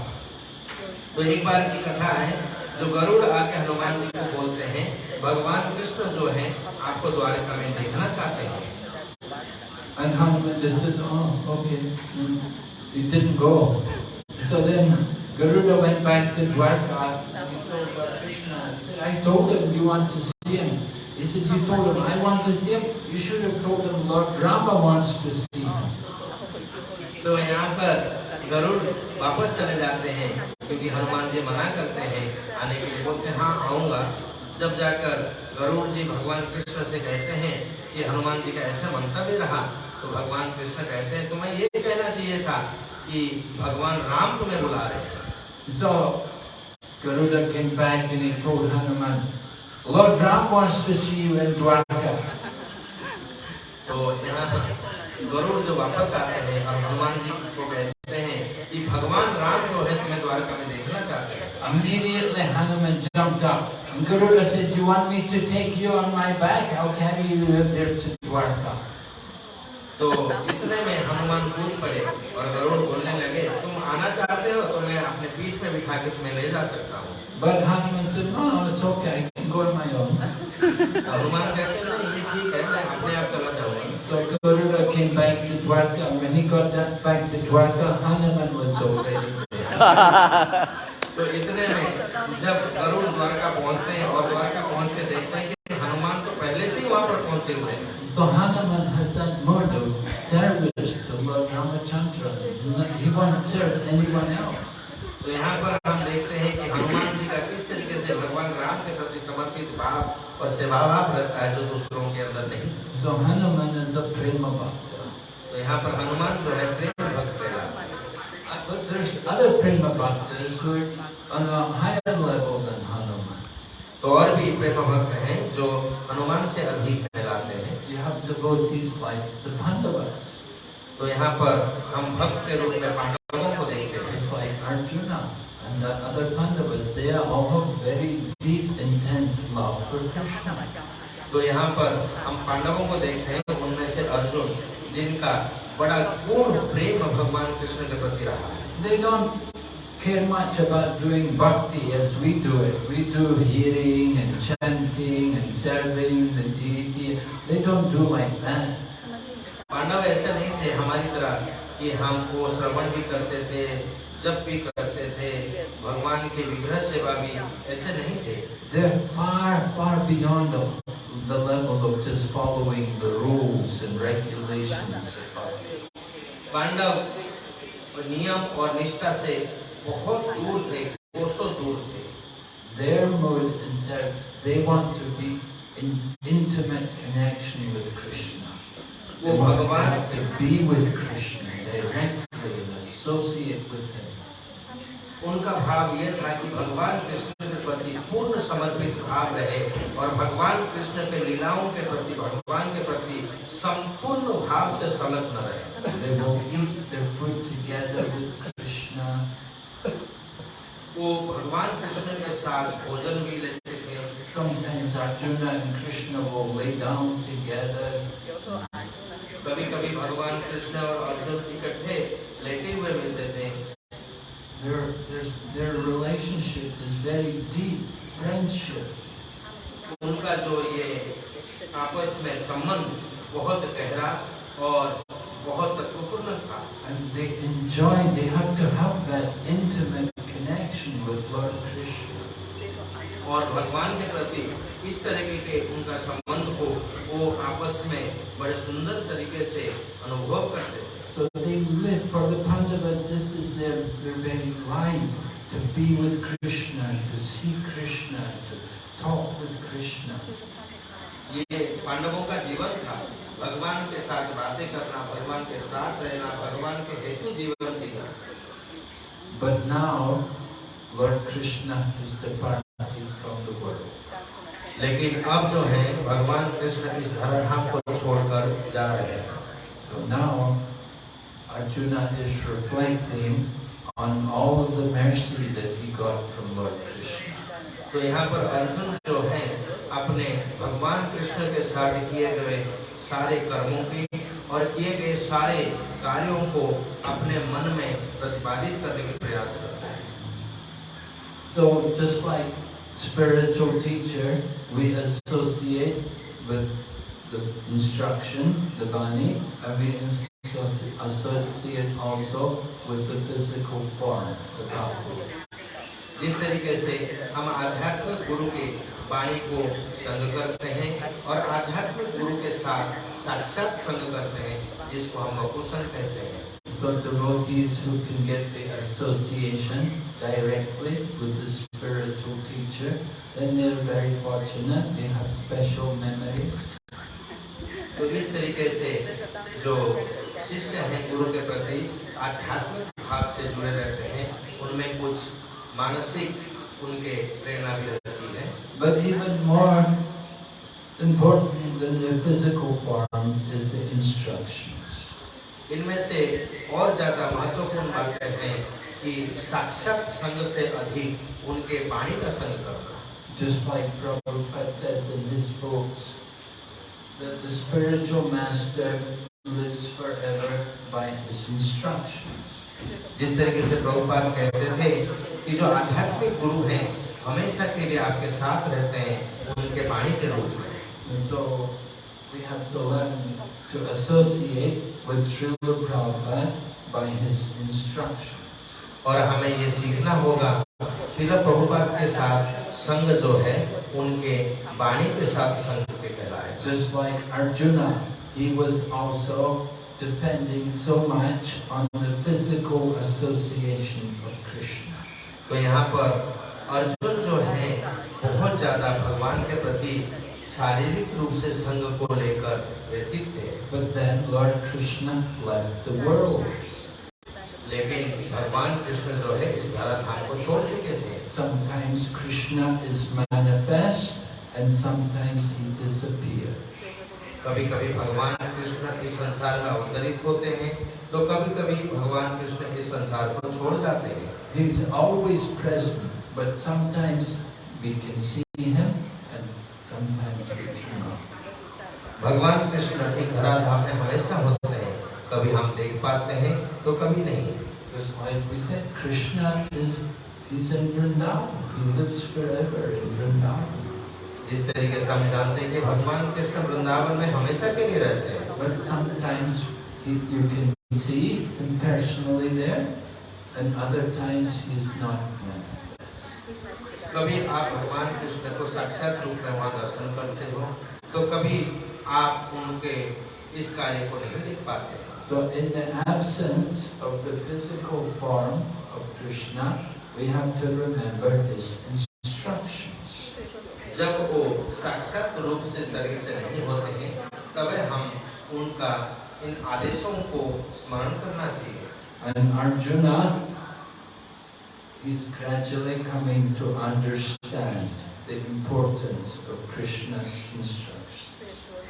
तो एक बार की कथा है जो गरुड़ आके हनुमान जी को बोलते हैं भगवान कृष्ण जो है आपको द्वारका में देखना चाहते हैं And Hanuman just said, oh, okay. Mm. He didn't go. So then Garuda went back to Dwarka and he told Krishna, I told him you want to see him. He said, you told him I want to see him? You should have told him Lord Rama wants to see him. तो यहाँ पर गरुड़ वापस चले जाते हैं क्योंकि हनुमान जी मना करते हैं आने के लिए। बोलते हाँ आऊँगा। जब जाकर गरुड़ जी भगवान कृष्ण से कहते हैं कि हनुमान जी का ऐसा मंतव्य रहा तो भगवान कृष्ण कहते हैं तुम्हें ये कहना चाहिए था कि भगवान राम तुम्हें बुला रहे हैं। So Garuda came back and he told Hanuman, Lord Ram wants to see you in Dwarka. तो यहाँ पर गरुड़ जो वापस आते हैं और हनुमान जी को कहते हैं कि भगवान राम जो है तुम्हें द्वारका में देखना चाहते हैं Immediately Hanuman jumped up. And Garuda said, do you want me to take you on my back? I'll carry you there to Dwarka. तो इतने में हनुमान कूद पड़े और गरुड़ बोलने लगे तुम आना चाहते हो तो मैं अपने पीठ में बिठा के तुम्हें ले जा सकता हूँ But Hanuman said, no, no, it's okay, I can go on my own. Hanuman कहते हैं ये ठीक है मैं अपने आप चला जाऊँगा So Garuda came back to Dwarka. and When he got back to Dwarka, Hanuman was already there. तो इतने में जब गरुड़ द्वारका पहुँचते हैं और द्वारका पहुँच के देखते हैं कि हनुमान तो पहले से ही वहाँ पर पहुँचे हुए हैं So Hanuman has that mode of service to Lord Ramachandra. He won't serve anyone else. तो यहाँ पर हम देखते हैं कि हनुमान जी का किस तरीके से भगवान राम के प्रति समर्पित भाव और सेवा भाव रहता है जो दूसरों के अंदर नहीं। So, हनुमान प्रेम तो यहाँ पर हनुमान जो है प्रेम तो और भी प्रेम भक्त है जो हनुमान से अधिक फैलाते हैं। तो यहाँ पर हम भक्त के रूप में तो यहाँ पर हम पांडवों को देखते हैं उनमें से अर्जुन जिनका बड़ा पूर्ण प्रेम भगवान कृष्ण के प्रति रहा है They don't care much about doing bhakti as we do it. We do hearing and chanting and serving the deity. They don't do like that. Pandav ऐसे नहीं थे हमारी तरह कि हमको श्रवण भी करते थे जब भी करते थे भगवान के विग्रह सेवा भी ऐसे नहीं थे They're far, far beyond the, the level of just following the rules and regulations of bhakti. Pandav नियम और निष्ठा से बहुत दूर थे कोसों दूर थे Their mode and their, they want to be in intimate connection with Krishna. They वो want to भगवान have to be with Krishna directly and associate with Him. उनका भाव यह था कि भगवान कृष्ण के प्रति पूर्ण समर्पित भाव रहे और भगवान कृष्ण के लीलाओं के प्रति भगवान के प्रति संपूर्ण भाव से संलग्न रहे They will eat their food together with Krishna. वो भगवान कृष्ण के साथ भोजन भी लेते थे Sometimes Arjuna and Krishna will lay down together. कभी कभी भगवान कृष्ण और अर्जुन इकट्ठे लेटे हुए मिलते थे Their, their, their relationship is very deep, friendship. उनका जो ये आपस में संबंध बहुत गहरा और बहुत तत्वपूर्ण था And they enjoy, they have to have that intimate connection with Lord Krishna. और भगवान के प्रति इस तरीके के उनका संबंध को वो आपस में बड़े सुंदर तरीके से अनुभव करते थे So they live, for the Pandavas, this is their, their very life, to be with Krishna, to see Krishna, to talk with Krishna. ये पांडवों का जीवन था भगवान के साथ बातें करना भगवान के साथ रहना भगवान के हेतु जीवन जीना But now, Lord Krishna is departing from the world. लेकिन अब जो है भगवान कृष्ण इस धराधाम को छोड़कर जा रहे हैं So now, Arjuna is reflecting on all of the mercy that he got from Lord Krishna. तो यहाँ पर अर्जुन जो है अपने भगवान कृष्ण के साथ किए गए सारे कर्मों की और किए गए सारे कार्यों को अपने मन में प्रतिपादित करने के प्रयास करते हैं So just like spiritual teacher, we associate with the instruction, the Bani, and we associate also with the physical form, the body. जिस तरीके से हम आध्यात्मिक गुरु के वाणी को संग करते हैं और आध्यात्मिक गुरु के साथ साक्षात संग करते हैं जिसको हम वकुसन कहते हैं So the devotees who can get the association directly with the spiritual teacher, then they're very fortunate, they have special memories. तो इस तरीके से जो शिष्य हैं गुरु के प्रति आध्यात्मिक भाव से जुड़े रहते हैं उनमें कुछ मानसिक उनके प्रेरणा भी रहती है But even more important than the physical form is the instructions. इनमें से और ज्यादा महत्वपूर्ण बातें हैं कि साक्षात संग से अधिक उनके वाणी का संग करना Just like Prabhupada says in his books, that the spiritual master lives forever by his instructions. जिस तरीके से प्रभुपाद कहते थे कि जो आध्यात्मिक गुरु हैं हमेशा के लिए आपके साथ रहते हैं उनके वाणी के रूप में so we have to learn to associate with Srila Prabhupada by his instructions. और हमें ये सीखना होगा शिला प्रभुपाद के साथ संग जो है उनके वाणी के साथ संग के कहलाए Just like Arjuna, he was also depending so much on the physical association of Krishna. तो यहाँ पर अर्जुन है ज़्यादा भगवान के प्रति शारीरिक रूप से संग को लेकर व्यतीत थे But then Lord Krishna left the world. लेकिन भगवान कृष्ण जो है इस धराधाम को छोड़ चुके थे Sometimes Krishna is manifest and sometimes he disappears. कभी कभी भगवान कृष्ण इस संसार में अवतरित होते हैं तो कभी कभी भगवान कृष्ण इस संसार को छोड़ जाते हैं He's always present, but sometimes we can see him and sometimes we cannot. भगवान कृष्ण इस धराधाम में हमेशा होते हैं। कभी हम देख पाते हैं तो कभी नहीं। जिस तरीके से हम जानते हैं कि भगवान कृष्ण वृंदावन में हमेशा के लिए रहते हैं। कभी आप भगवान कृष्ण को साक्षात रूप में वहाँ दर्शन करते हो? तो कभी आप उनके इस कार्य को नहीं देख पाते So in the absence of the physical form of Krishna, we have to remember his instructions. जब वो साक्षात रूप से शरीर से नहीं होते हैं तब हम उनका इन आदेशों को स्मरण करना चाहिए And Arjuna, he's gradually coming to understand the importance of Krishna's instructions.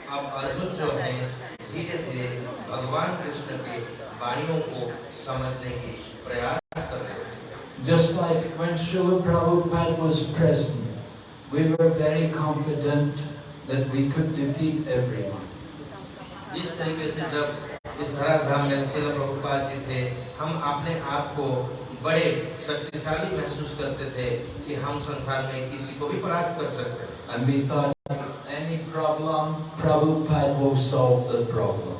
अब अर्जुन जो है धीरे धीरे भगवान कृष्ण के वाणियों को समझने की प्रयास कर रहे हैं Just like when Srila Prabhupada was present, we were very confident that we could defeat everyone. जिस तरीके से जब इस धराधाम में शिल प्रभुपाद जी थे हम अपने आप को बड़े शक्तिशाली महसूस करते थे कि हम संसार में किसी को भी परास्त कर सकते हैं And we thought any problem, Prabhupada will solve the problem.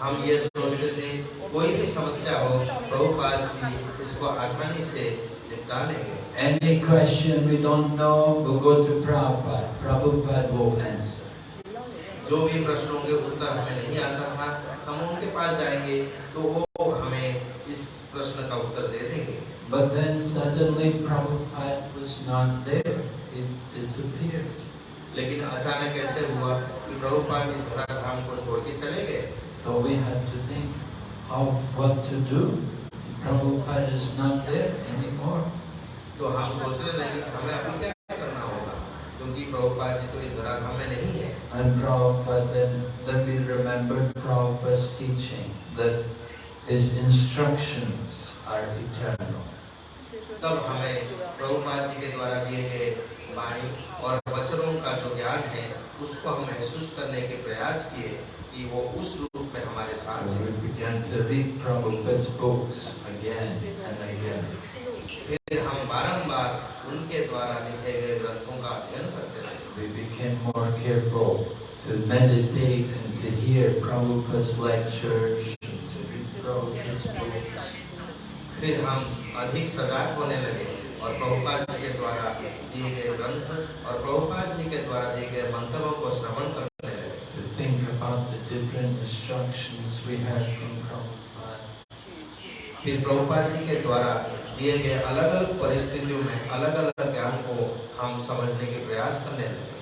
हम ये सोचते थे कोई भी समस्या हो प्रभुपाद जी इसको आसानी से निपटा लेंगे Any question we don't know, we'll go to Prabhupada. Prabhupada will answer. जो भी प्रश्नों के उत्तर हमें नहीं आता था हम उनके पास जाएँगे तो वो हमें इस प्रश्न का उत्तर दे देंगे But then suddenly Prabhupada was not there. He disappeared. लेकिन अचानक ऐसे हुआ कि प्रभुपाद इस धराधाम को छोड़ के चले गए So we had to think how what to do. Prabhupada is not there anymore. तो हम सोचने लगे कि हमें अभी क्या करना होगा क्योंकि प्रभुपाद जी तो इस धराधाम में नहीं है And Prabhupada then, then we remembered Prabhupada's teaching that his instructions are eternal. तब हमें प्रभुपाद जी के द्वारा दिए गए माइंड और वचनों का जो ज्ञान है उसको हम महसूस करने के प्रयास किए कि वो उस रूप में हमारे साथ फिर हम बारंबार उनके द्वारा लिखे गए ग्रंथों का अध्ययन करते रहे। To meditate and to hear Prabhupada's. और प्रभुपाद जी के द्वारा दिए गए ग्रंथ और प्रभुपाद जी के द्वारा दिए गए मंत्रों को श्रवण करने लगे To think about the different instructions we had from Prabhupada. फिर प्रभुपाद जी के द्वारा दिए गए अलग अलग परिस्थितियों में अलग अलग ज्ञान को हम समझने के प्रयास करने लगे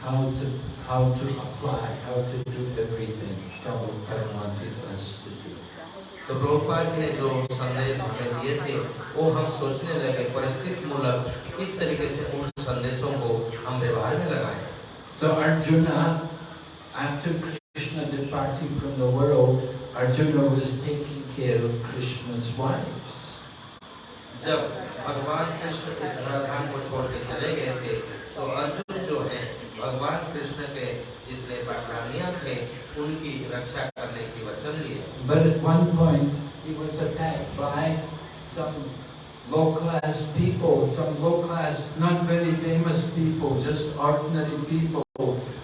how to how to apply, how to do everything from Prabhupada wanted us to do. तो प्रभुपाद जी ने जो संदेश हमें दिए थे वो हम सोचने लगे परिस्थिति मूलक किस तरीके से उन संदेशों को हम व्यवहार में लगाएँ So Arjuna, after Krishna departing from the world, Arjuna was taking care of Krishna's wives. जब भगवान कृष्ण इस धराधाम को छोड़ के चले गए थे तो अर्जुन जो है भगवान कृष्ण के जितने पाठरानियाँ थे उनकी रक्षा करने की वचन लिए But one low-class people, some low-class, not very famous people, just ordinary people.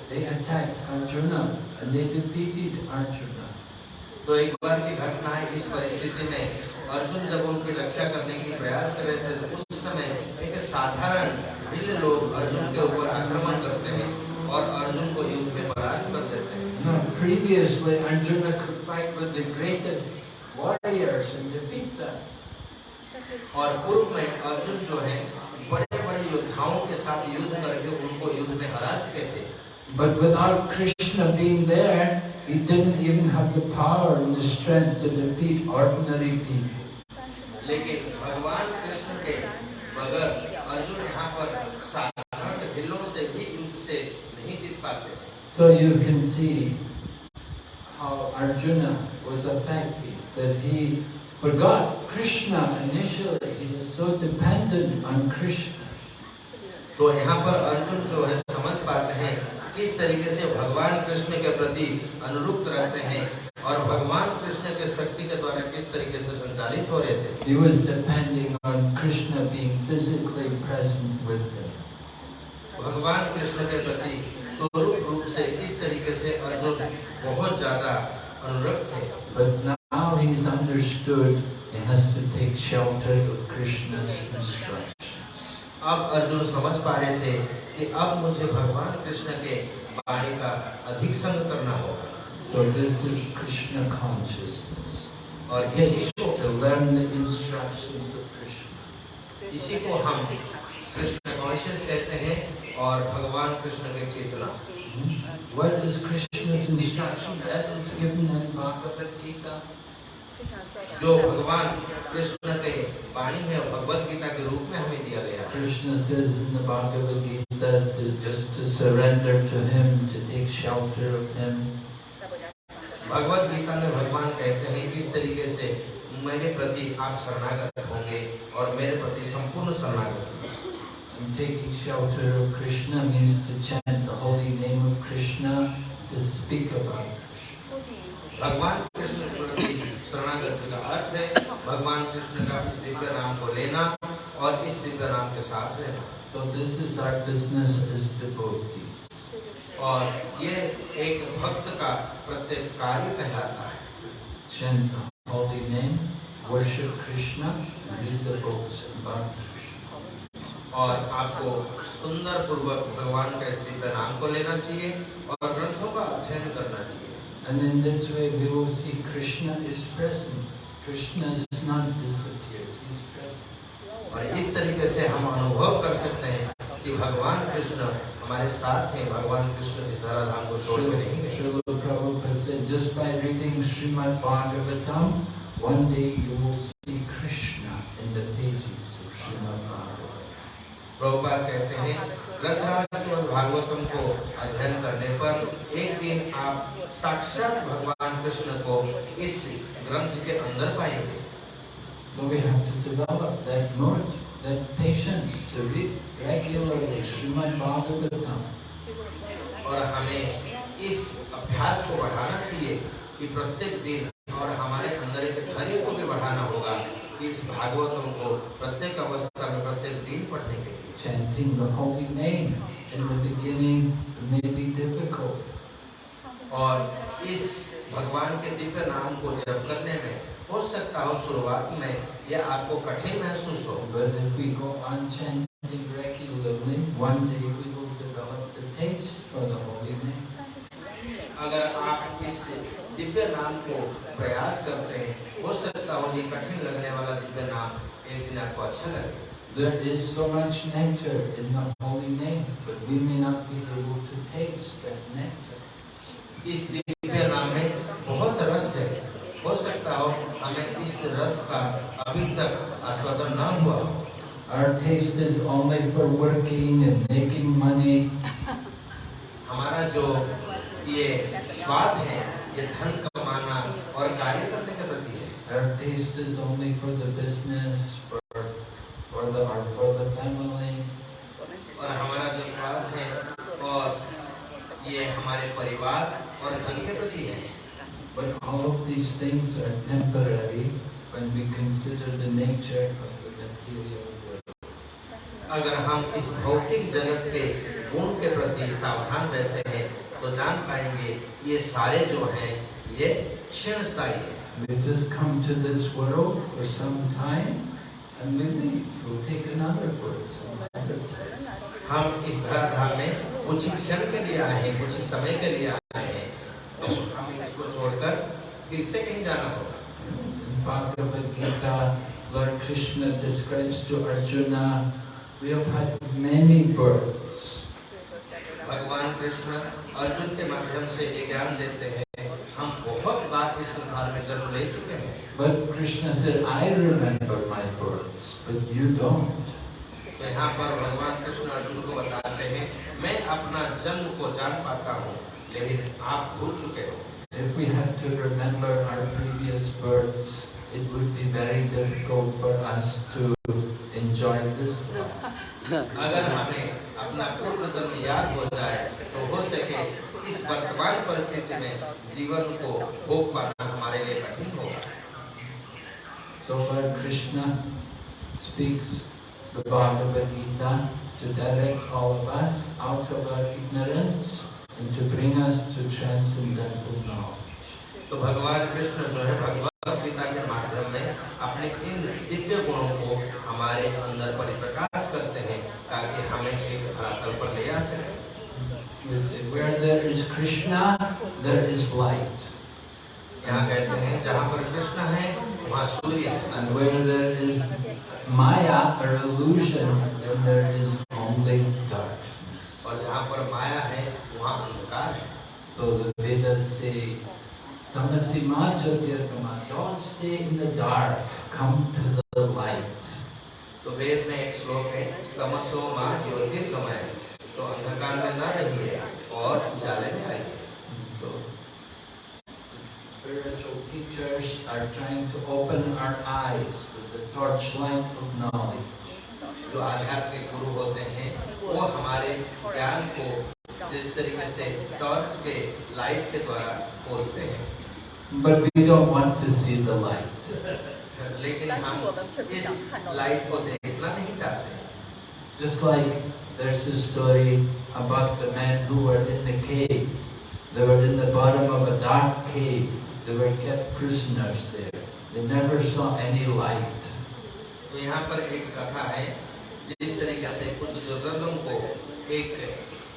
They attacked Arjuna and they defeated Arjuna. तो एक बार की घटना है इस परिस्थिति में अर्जुन जब उनकी रक्षा करने की प्रयास कर रहे थे तो उस समय एक साधारण भिल्ल लोग अर्जुन के ऊपर आक्रमण करते हैं और अर्जुन को युद्ध में परास्त कर देते हैं You know, previously Arjuna could fight with the greatest warriors and defeat them. और पूर्व में अर्जुन जो है बड़े बड़े योद्धाओं के साथ युद्ध करके उनको युद्ध में हरा चुके थे But without Krishna being there, he didn't even have the power and the strength to defeat ordinary people. लेकिन भगवान कृष्ण के बगैर अर्जुन यहाँ पर साधारण भिल्लों से भी युद्ध से नहीं जीत पाते So you can see how Arjuna was affected, that he forgot Krishna initially, he was so dependent on Krishna. तो यहाँ पर अर्जुन जो है समझ पाते हैं किस तरीके से भगवान कृष्ण के प्रति अनुरुक्त रहते हैं और भगवान कृष्ण के शक्ति के द्वारा किस तरीके से संचालित हो रहे थे? भगवान कृष्ण के प्रति स्वरूप रूप से किस तरीके से अर्जुन बहुत ज़्यादा अनुरक्त है has to of Krishna's instructions. अब अर्जुन समझ पा रहे थे कि अब मुझे भगवान कृष्ण के वाणी का अधिक संग करना होगा So this is Krishna consciousness. और इसी को to learn the instructions of Krishna. इसी को हम कृष्ण कॉन्शियस कहते हैं और भगवान कृष्ण के चेतना What is Krishna's instruction? That is given in Bhagavad Gita. जो भगवान कृष्ण के वाणी है भगवत गीता के रूप में हमें दिया गया कृष्ण से just surrender to him to take shelter of him Bhagavad Gita में भगवान कहते हैं किस तरीके से मेरे प्रति आप शरणागत होंगे और मेरे प्रति संपूर्ण शरणागत And taking shelter of Krishna means to chant the holy name of Krishna, to speak about Krishna. Okay. प्रसाद है तो this is our business is deputy और ये एक भक्त का प्रत्येक कार्य कहलाता है। और आपको सुंदर पूर्वक भगवान का स्थित नाम को लेना चाहिए और ग्रंथों का अध्ययन करना चाहिए। और इस तरीके से हम अनुभव कर सकते हैं कि भगवान कृष्ण हमारे साथ हैं भगवान कृष्ण इस धराधाम को छोड़ के नहीं गए Srila Prabhupada said, just by reading Srimad Bhagavatam, one day you will see Krishna in the pages of Srimad Bhagavatam. Prabhupada कहते हैं और भागवतम को अध्ययन करने पर एक दिन आप साक्षात भगवान कृष्ण को इस ग्रंथ के अंदर पाएँगे So we have to develop that mood, that patience to read regularly Srimad Bhagavatam. और हमें इस अभ्यास को बढ़ाना चाहिए कि प्रत्येक दिन और हमारे अंदर एक धैर्य को भी बढ़ाना होगा कि इस भागवतम को प्रत्येक अवस्था में प्रत्येक दिन पढ़ने के लिए Chanting the holy name in the beginning may be difficult. और इस भगवान के दिव्य नाम को जप करने में हो सकता हो शुरुआत में यह आपको कठिन महसूस हो। अगर आप इस दिव्य नाम को प्रयास करते हैं हो सकता हो ये कठिन लगने वाला दिव्य नाम एक दिन आपको अच्छा लगे। There is so much nectar in the holy name, but we may not be able to taste that nectar. हो सकता हो हमें इस रस का अभी तक आस्वादन न हुआ Our taste is only for working and making money. हमारा जो ये स्वाद है ये धन कमाना और कार्य करने के प्रति है Our taste is only for the business, for the or for the family. और हमारा जो स्वाद है और ये हमारे परिवार और धन के प्रति है But all of these things are temporary when we consider the nature of the material world. अगर हम इस भौतिक जगत के गुण के प्रति सावधान रहते हैं तो जान पाएँगे ये सारे जो हैं ये क्षण स्थायी है We just come to this world for some time and we leave. We'll take another birth some other. हम इस धराधाम में कुछ ही क्षण के लिए आए हैं कुछ समय के लिए आए हैं तो हम इसको छोड़कर फिर से कहीं जाना होगा? Bhagavad Gita lord Krishna describes to Arjuna we have had many births भगवान कृष्ण अर्जुन के माध्यम से ये ज्ञान देते हैं हम बहुत बार इस संसार में जन्म ले चुके हैं। But Krishna sir I remember my births but you don't यहाँ पर भगवान कृष्ण अर्जुन को बताते हैं मैं अपना जन्म को जान पाता हूँ लेकिन आप भूल चुके हो। If we had to remember our previous births, it would be very difficult for us to enjoy this life. अगर हमें अपना पूर्व जन्म याद हो जाए तो हो सके इस वर्तमान परिस्थिति में जीवन को भोग पाना हमारे लिए कठिन होगा So Lord Krishna speaks the Bhagavad Gita to direct all of us out of our ignorance and to bring us to transcendental knowledge. तो भगवान कृष्ण जो है भगवत गीता के माध्यम में अपने इन दिव्य गुणों को हमारे अंदर परिप्रकाश करते हैं ताकि हमें एक धरातल पर ले आ सके Where there is Krishna, there is light. यहाँ कहते हैं जहाँ पर कृष्ण है वहाँ सूर्य And where there is Maya or illusion, then there is only. और जहाँ पर माया है वहाँ अंधकार है So the Vedas say, Tamasima Jyotirgama, don't stay in the dark, come to the light. तो वेद में एक श्लोक है तमसो माँ ज्योतिर्गमय तो अंधकार में न रहिए और उजाले में आइए So spiritual teachers are trying to open our eyes with the torchlight of knowledge. जो आध्यात्मिक गुरु होते हैं वो हमारे ज्ञान को जिस तरीके से टॉर्च के लाइट के द्वारा खोलते हैं But we don't want to see the light. लेकिन हम इस लाइट को देखना नहीं चाहते Just like there's a story about the men who were in the cave. They were in the bottom of a dark cave. They were kept prisoners there. They never saw any light. तो यहाँ पर एक कथा है जिस तरीके से कुछ दुर्गंधों को एक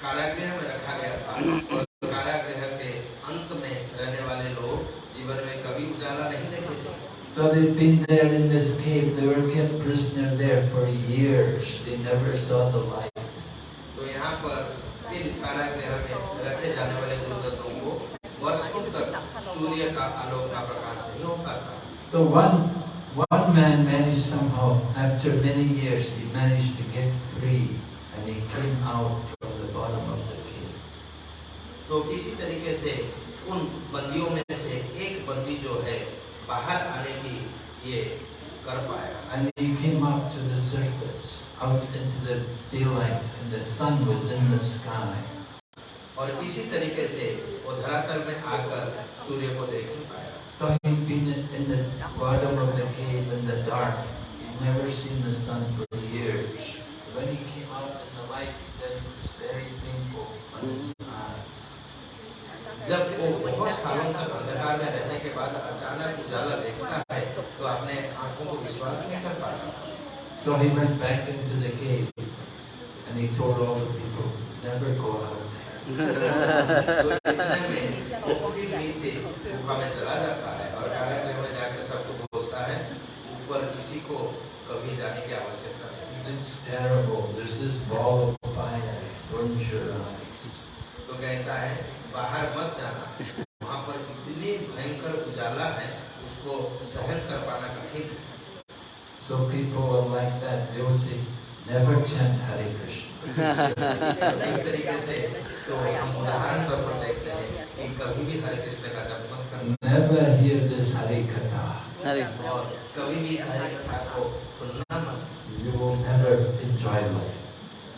कारागृह में रखा गया था और कारागृह के अंत में रहने वाले लोग जीवन में कभी उजाला नहीं देखे थे So they'd been there in this cave. They were kept prisoner there for years. They never saw the light. तो यहाँ पर इन कारागृह में रखे जाने वाले दुर्गंधों को वर्षों तक सूर्य का आलोक का प्रकाश नहीं होता था So one one man managed somehow, after many years, he managed to get free and he came out from the bottom of the cave. तो किसी तरीके से उन बंदियों में से एक बंदी जो है बाहर आने की ये कर पाया And he came up to the surface, out into the daylight, and the sun was in the sky. और किसी तरीके से वो धरातल में आकर सूर्य को देख नहीं पाया So he'd been in in the bottom of the cave in the dark. He'd never seen the sun for years. When he came out in the light, then it was very painful on his eyes. जब वो बहुत सालों तक अंधकार में रहने के बाद अचानक उजाला देखता है तो अपने आंखों को विश्वास नहीं कर पाता So he went back into the cave and he told all the people, never go out there. तो इतने में वो नीचे गुफा में चला जाता है और कारागृह में जाकर सबको बोलता है ऊपर किसी को कभी जाने की आवश्यकता नहीं It's terrible. There's this ball of fire, burns your तो कहता है बाहर मत जाना वहाँ पर इतनी भयंकर उजाला है उसको सहन कर पाना कठिन So people are like that. They will say, never chant Hare Krishna. से तो हम उदाहरण तौर पर देखते हैं कि कभी भी हरे कृष्ण का जप मत करना Never hear this Hare Katha. You will never enjoy life.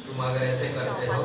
तुम अगर ऐसे करते हो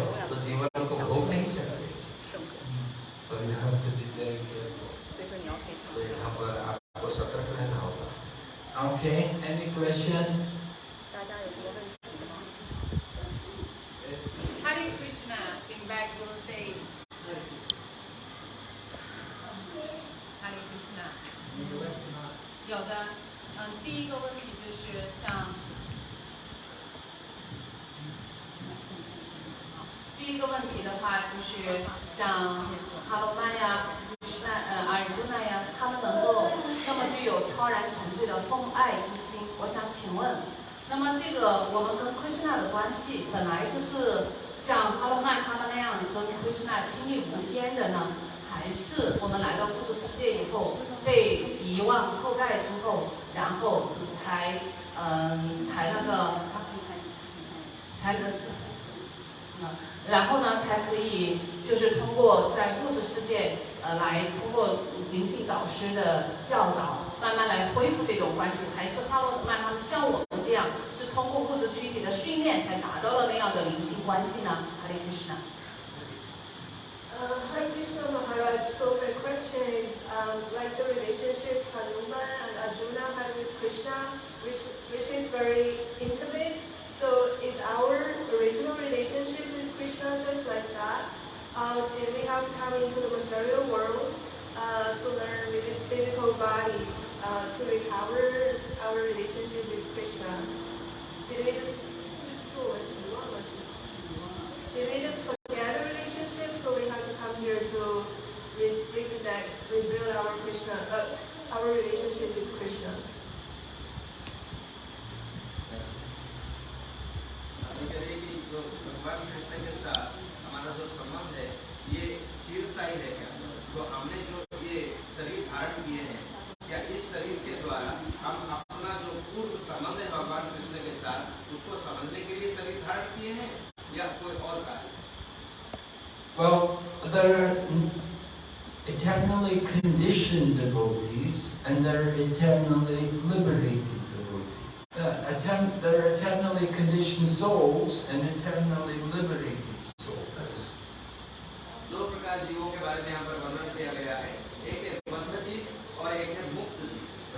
Christian devotees and they're eternally liberated devotees. They're eternally conditioned souls and eternally liberated souls.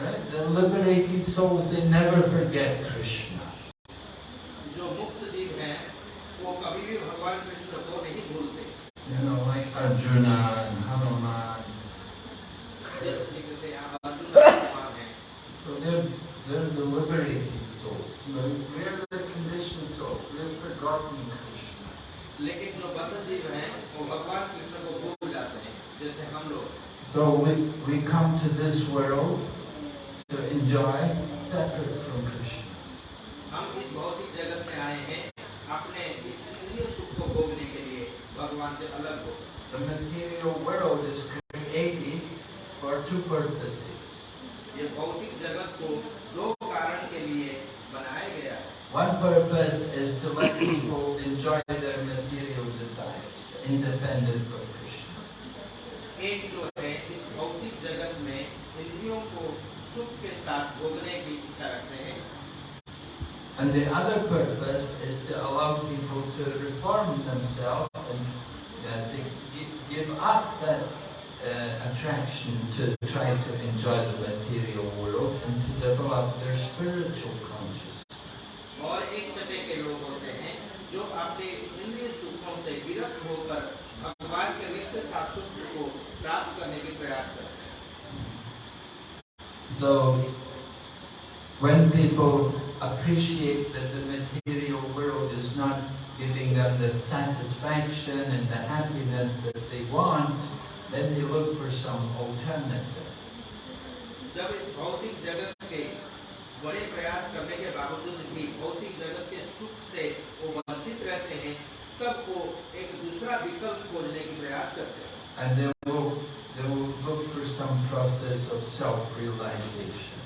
Right? The liberated souls, they never forget satisfaction and the happiness that they want, then they look for some alternative. जब इस भौतिक जगत के बड़े प्रयास करने के बावजूद भी भौतिक जगत के सुख से वो वंचित रहते हैं तब वो एक दूसरा विकल्प खोजने की प्रयास करते हैं And they will, they will look for some process of self-realization.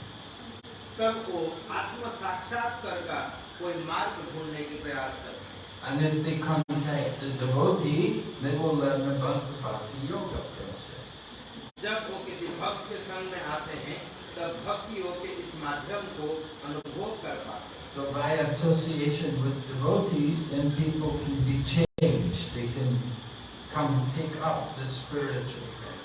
तब वो आत्म साक्षात्कार का कोई मार्ग ढूंढने की प्रयास करते हैं And if they contact the devotee, they will learn about the Bhakti Yoga process. जब वो किसी भक्त के संग में आते हैं तब भक्ति योग के इस माध्यम को अनुभव कर पाते हैं So by association with devotees, then people can be changed. They can come take up the spiritual path.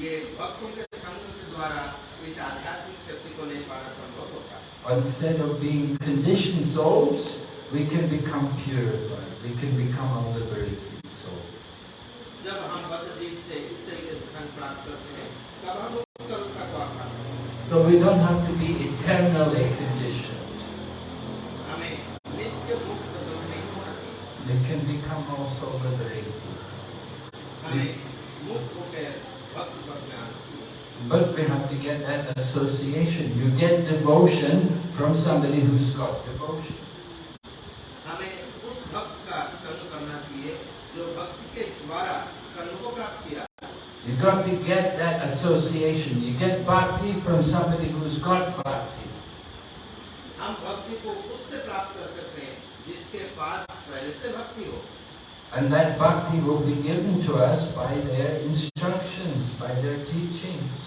ये भक्तों के संग के द्वारा इस आध्यात्मिक शक्ति को ले पाना संभव होता है Instead of being conditioned souls, we can become purified, we can become a liberated soul. So we don't have to be eternally conditioned. They can become also liberated. We, but we have to get that association. You get devotion from somebody who's got devotion. You got to get that association. You get bhakti from somebody who's got bhakti. हम भक्ति को उससे प्राप्त कर सकते हैं जिसके पास पहले से भक्ति हो And that bhakti will be given to us by their instructions, by their teachings.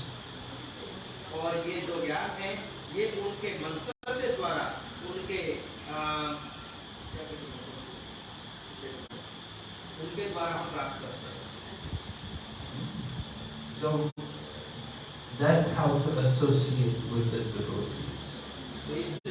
और ये जो ज्ञान है ये उनके मंतव्य द्वारा उनके आ, क्या कहते हैं? उनके द्वारा हम प्राप्त करते हैं so That's how to associate with the devotees.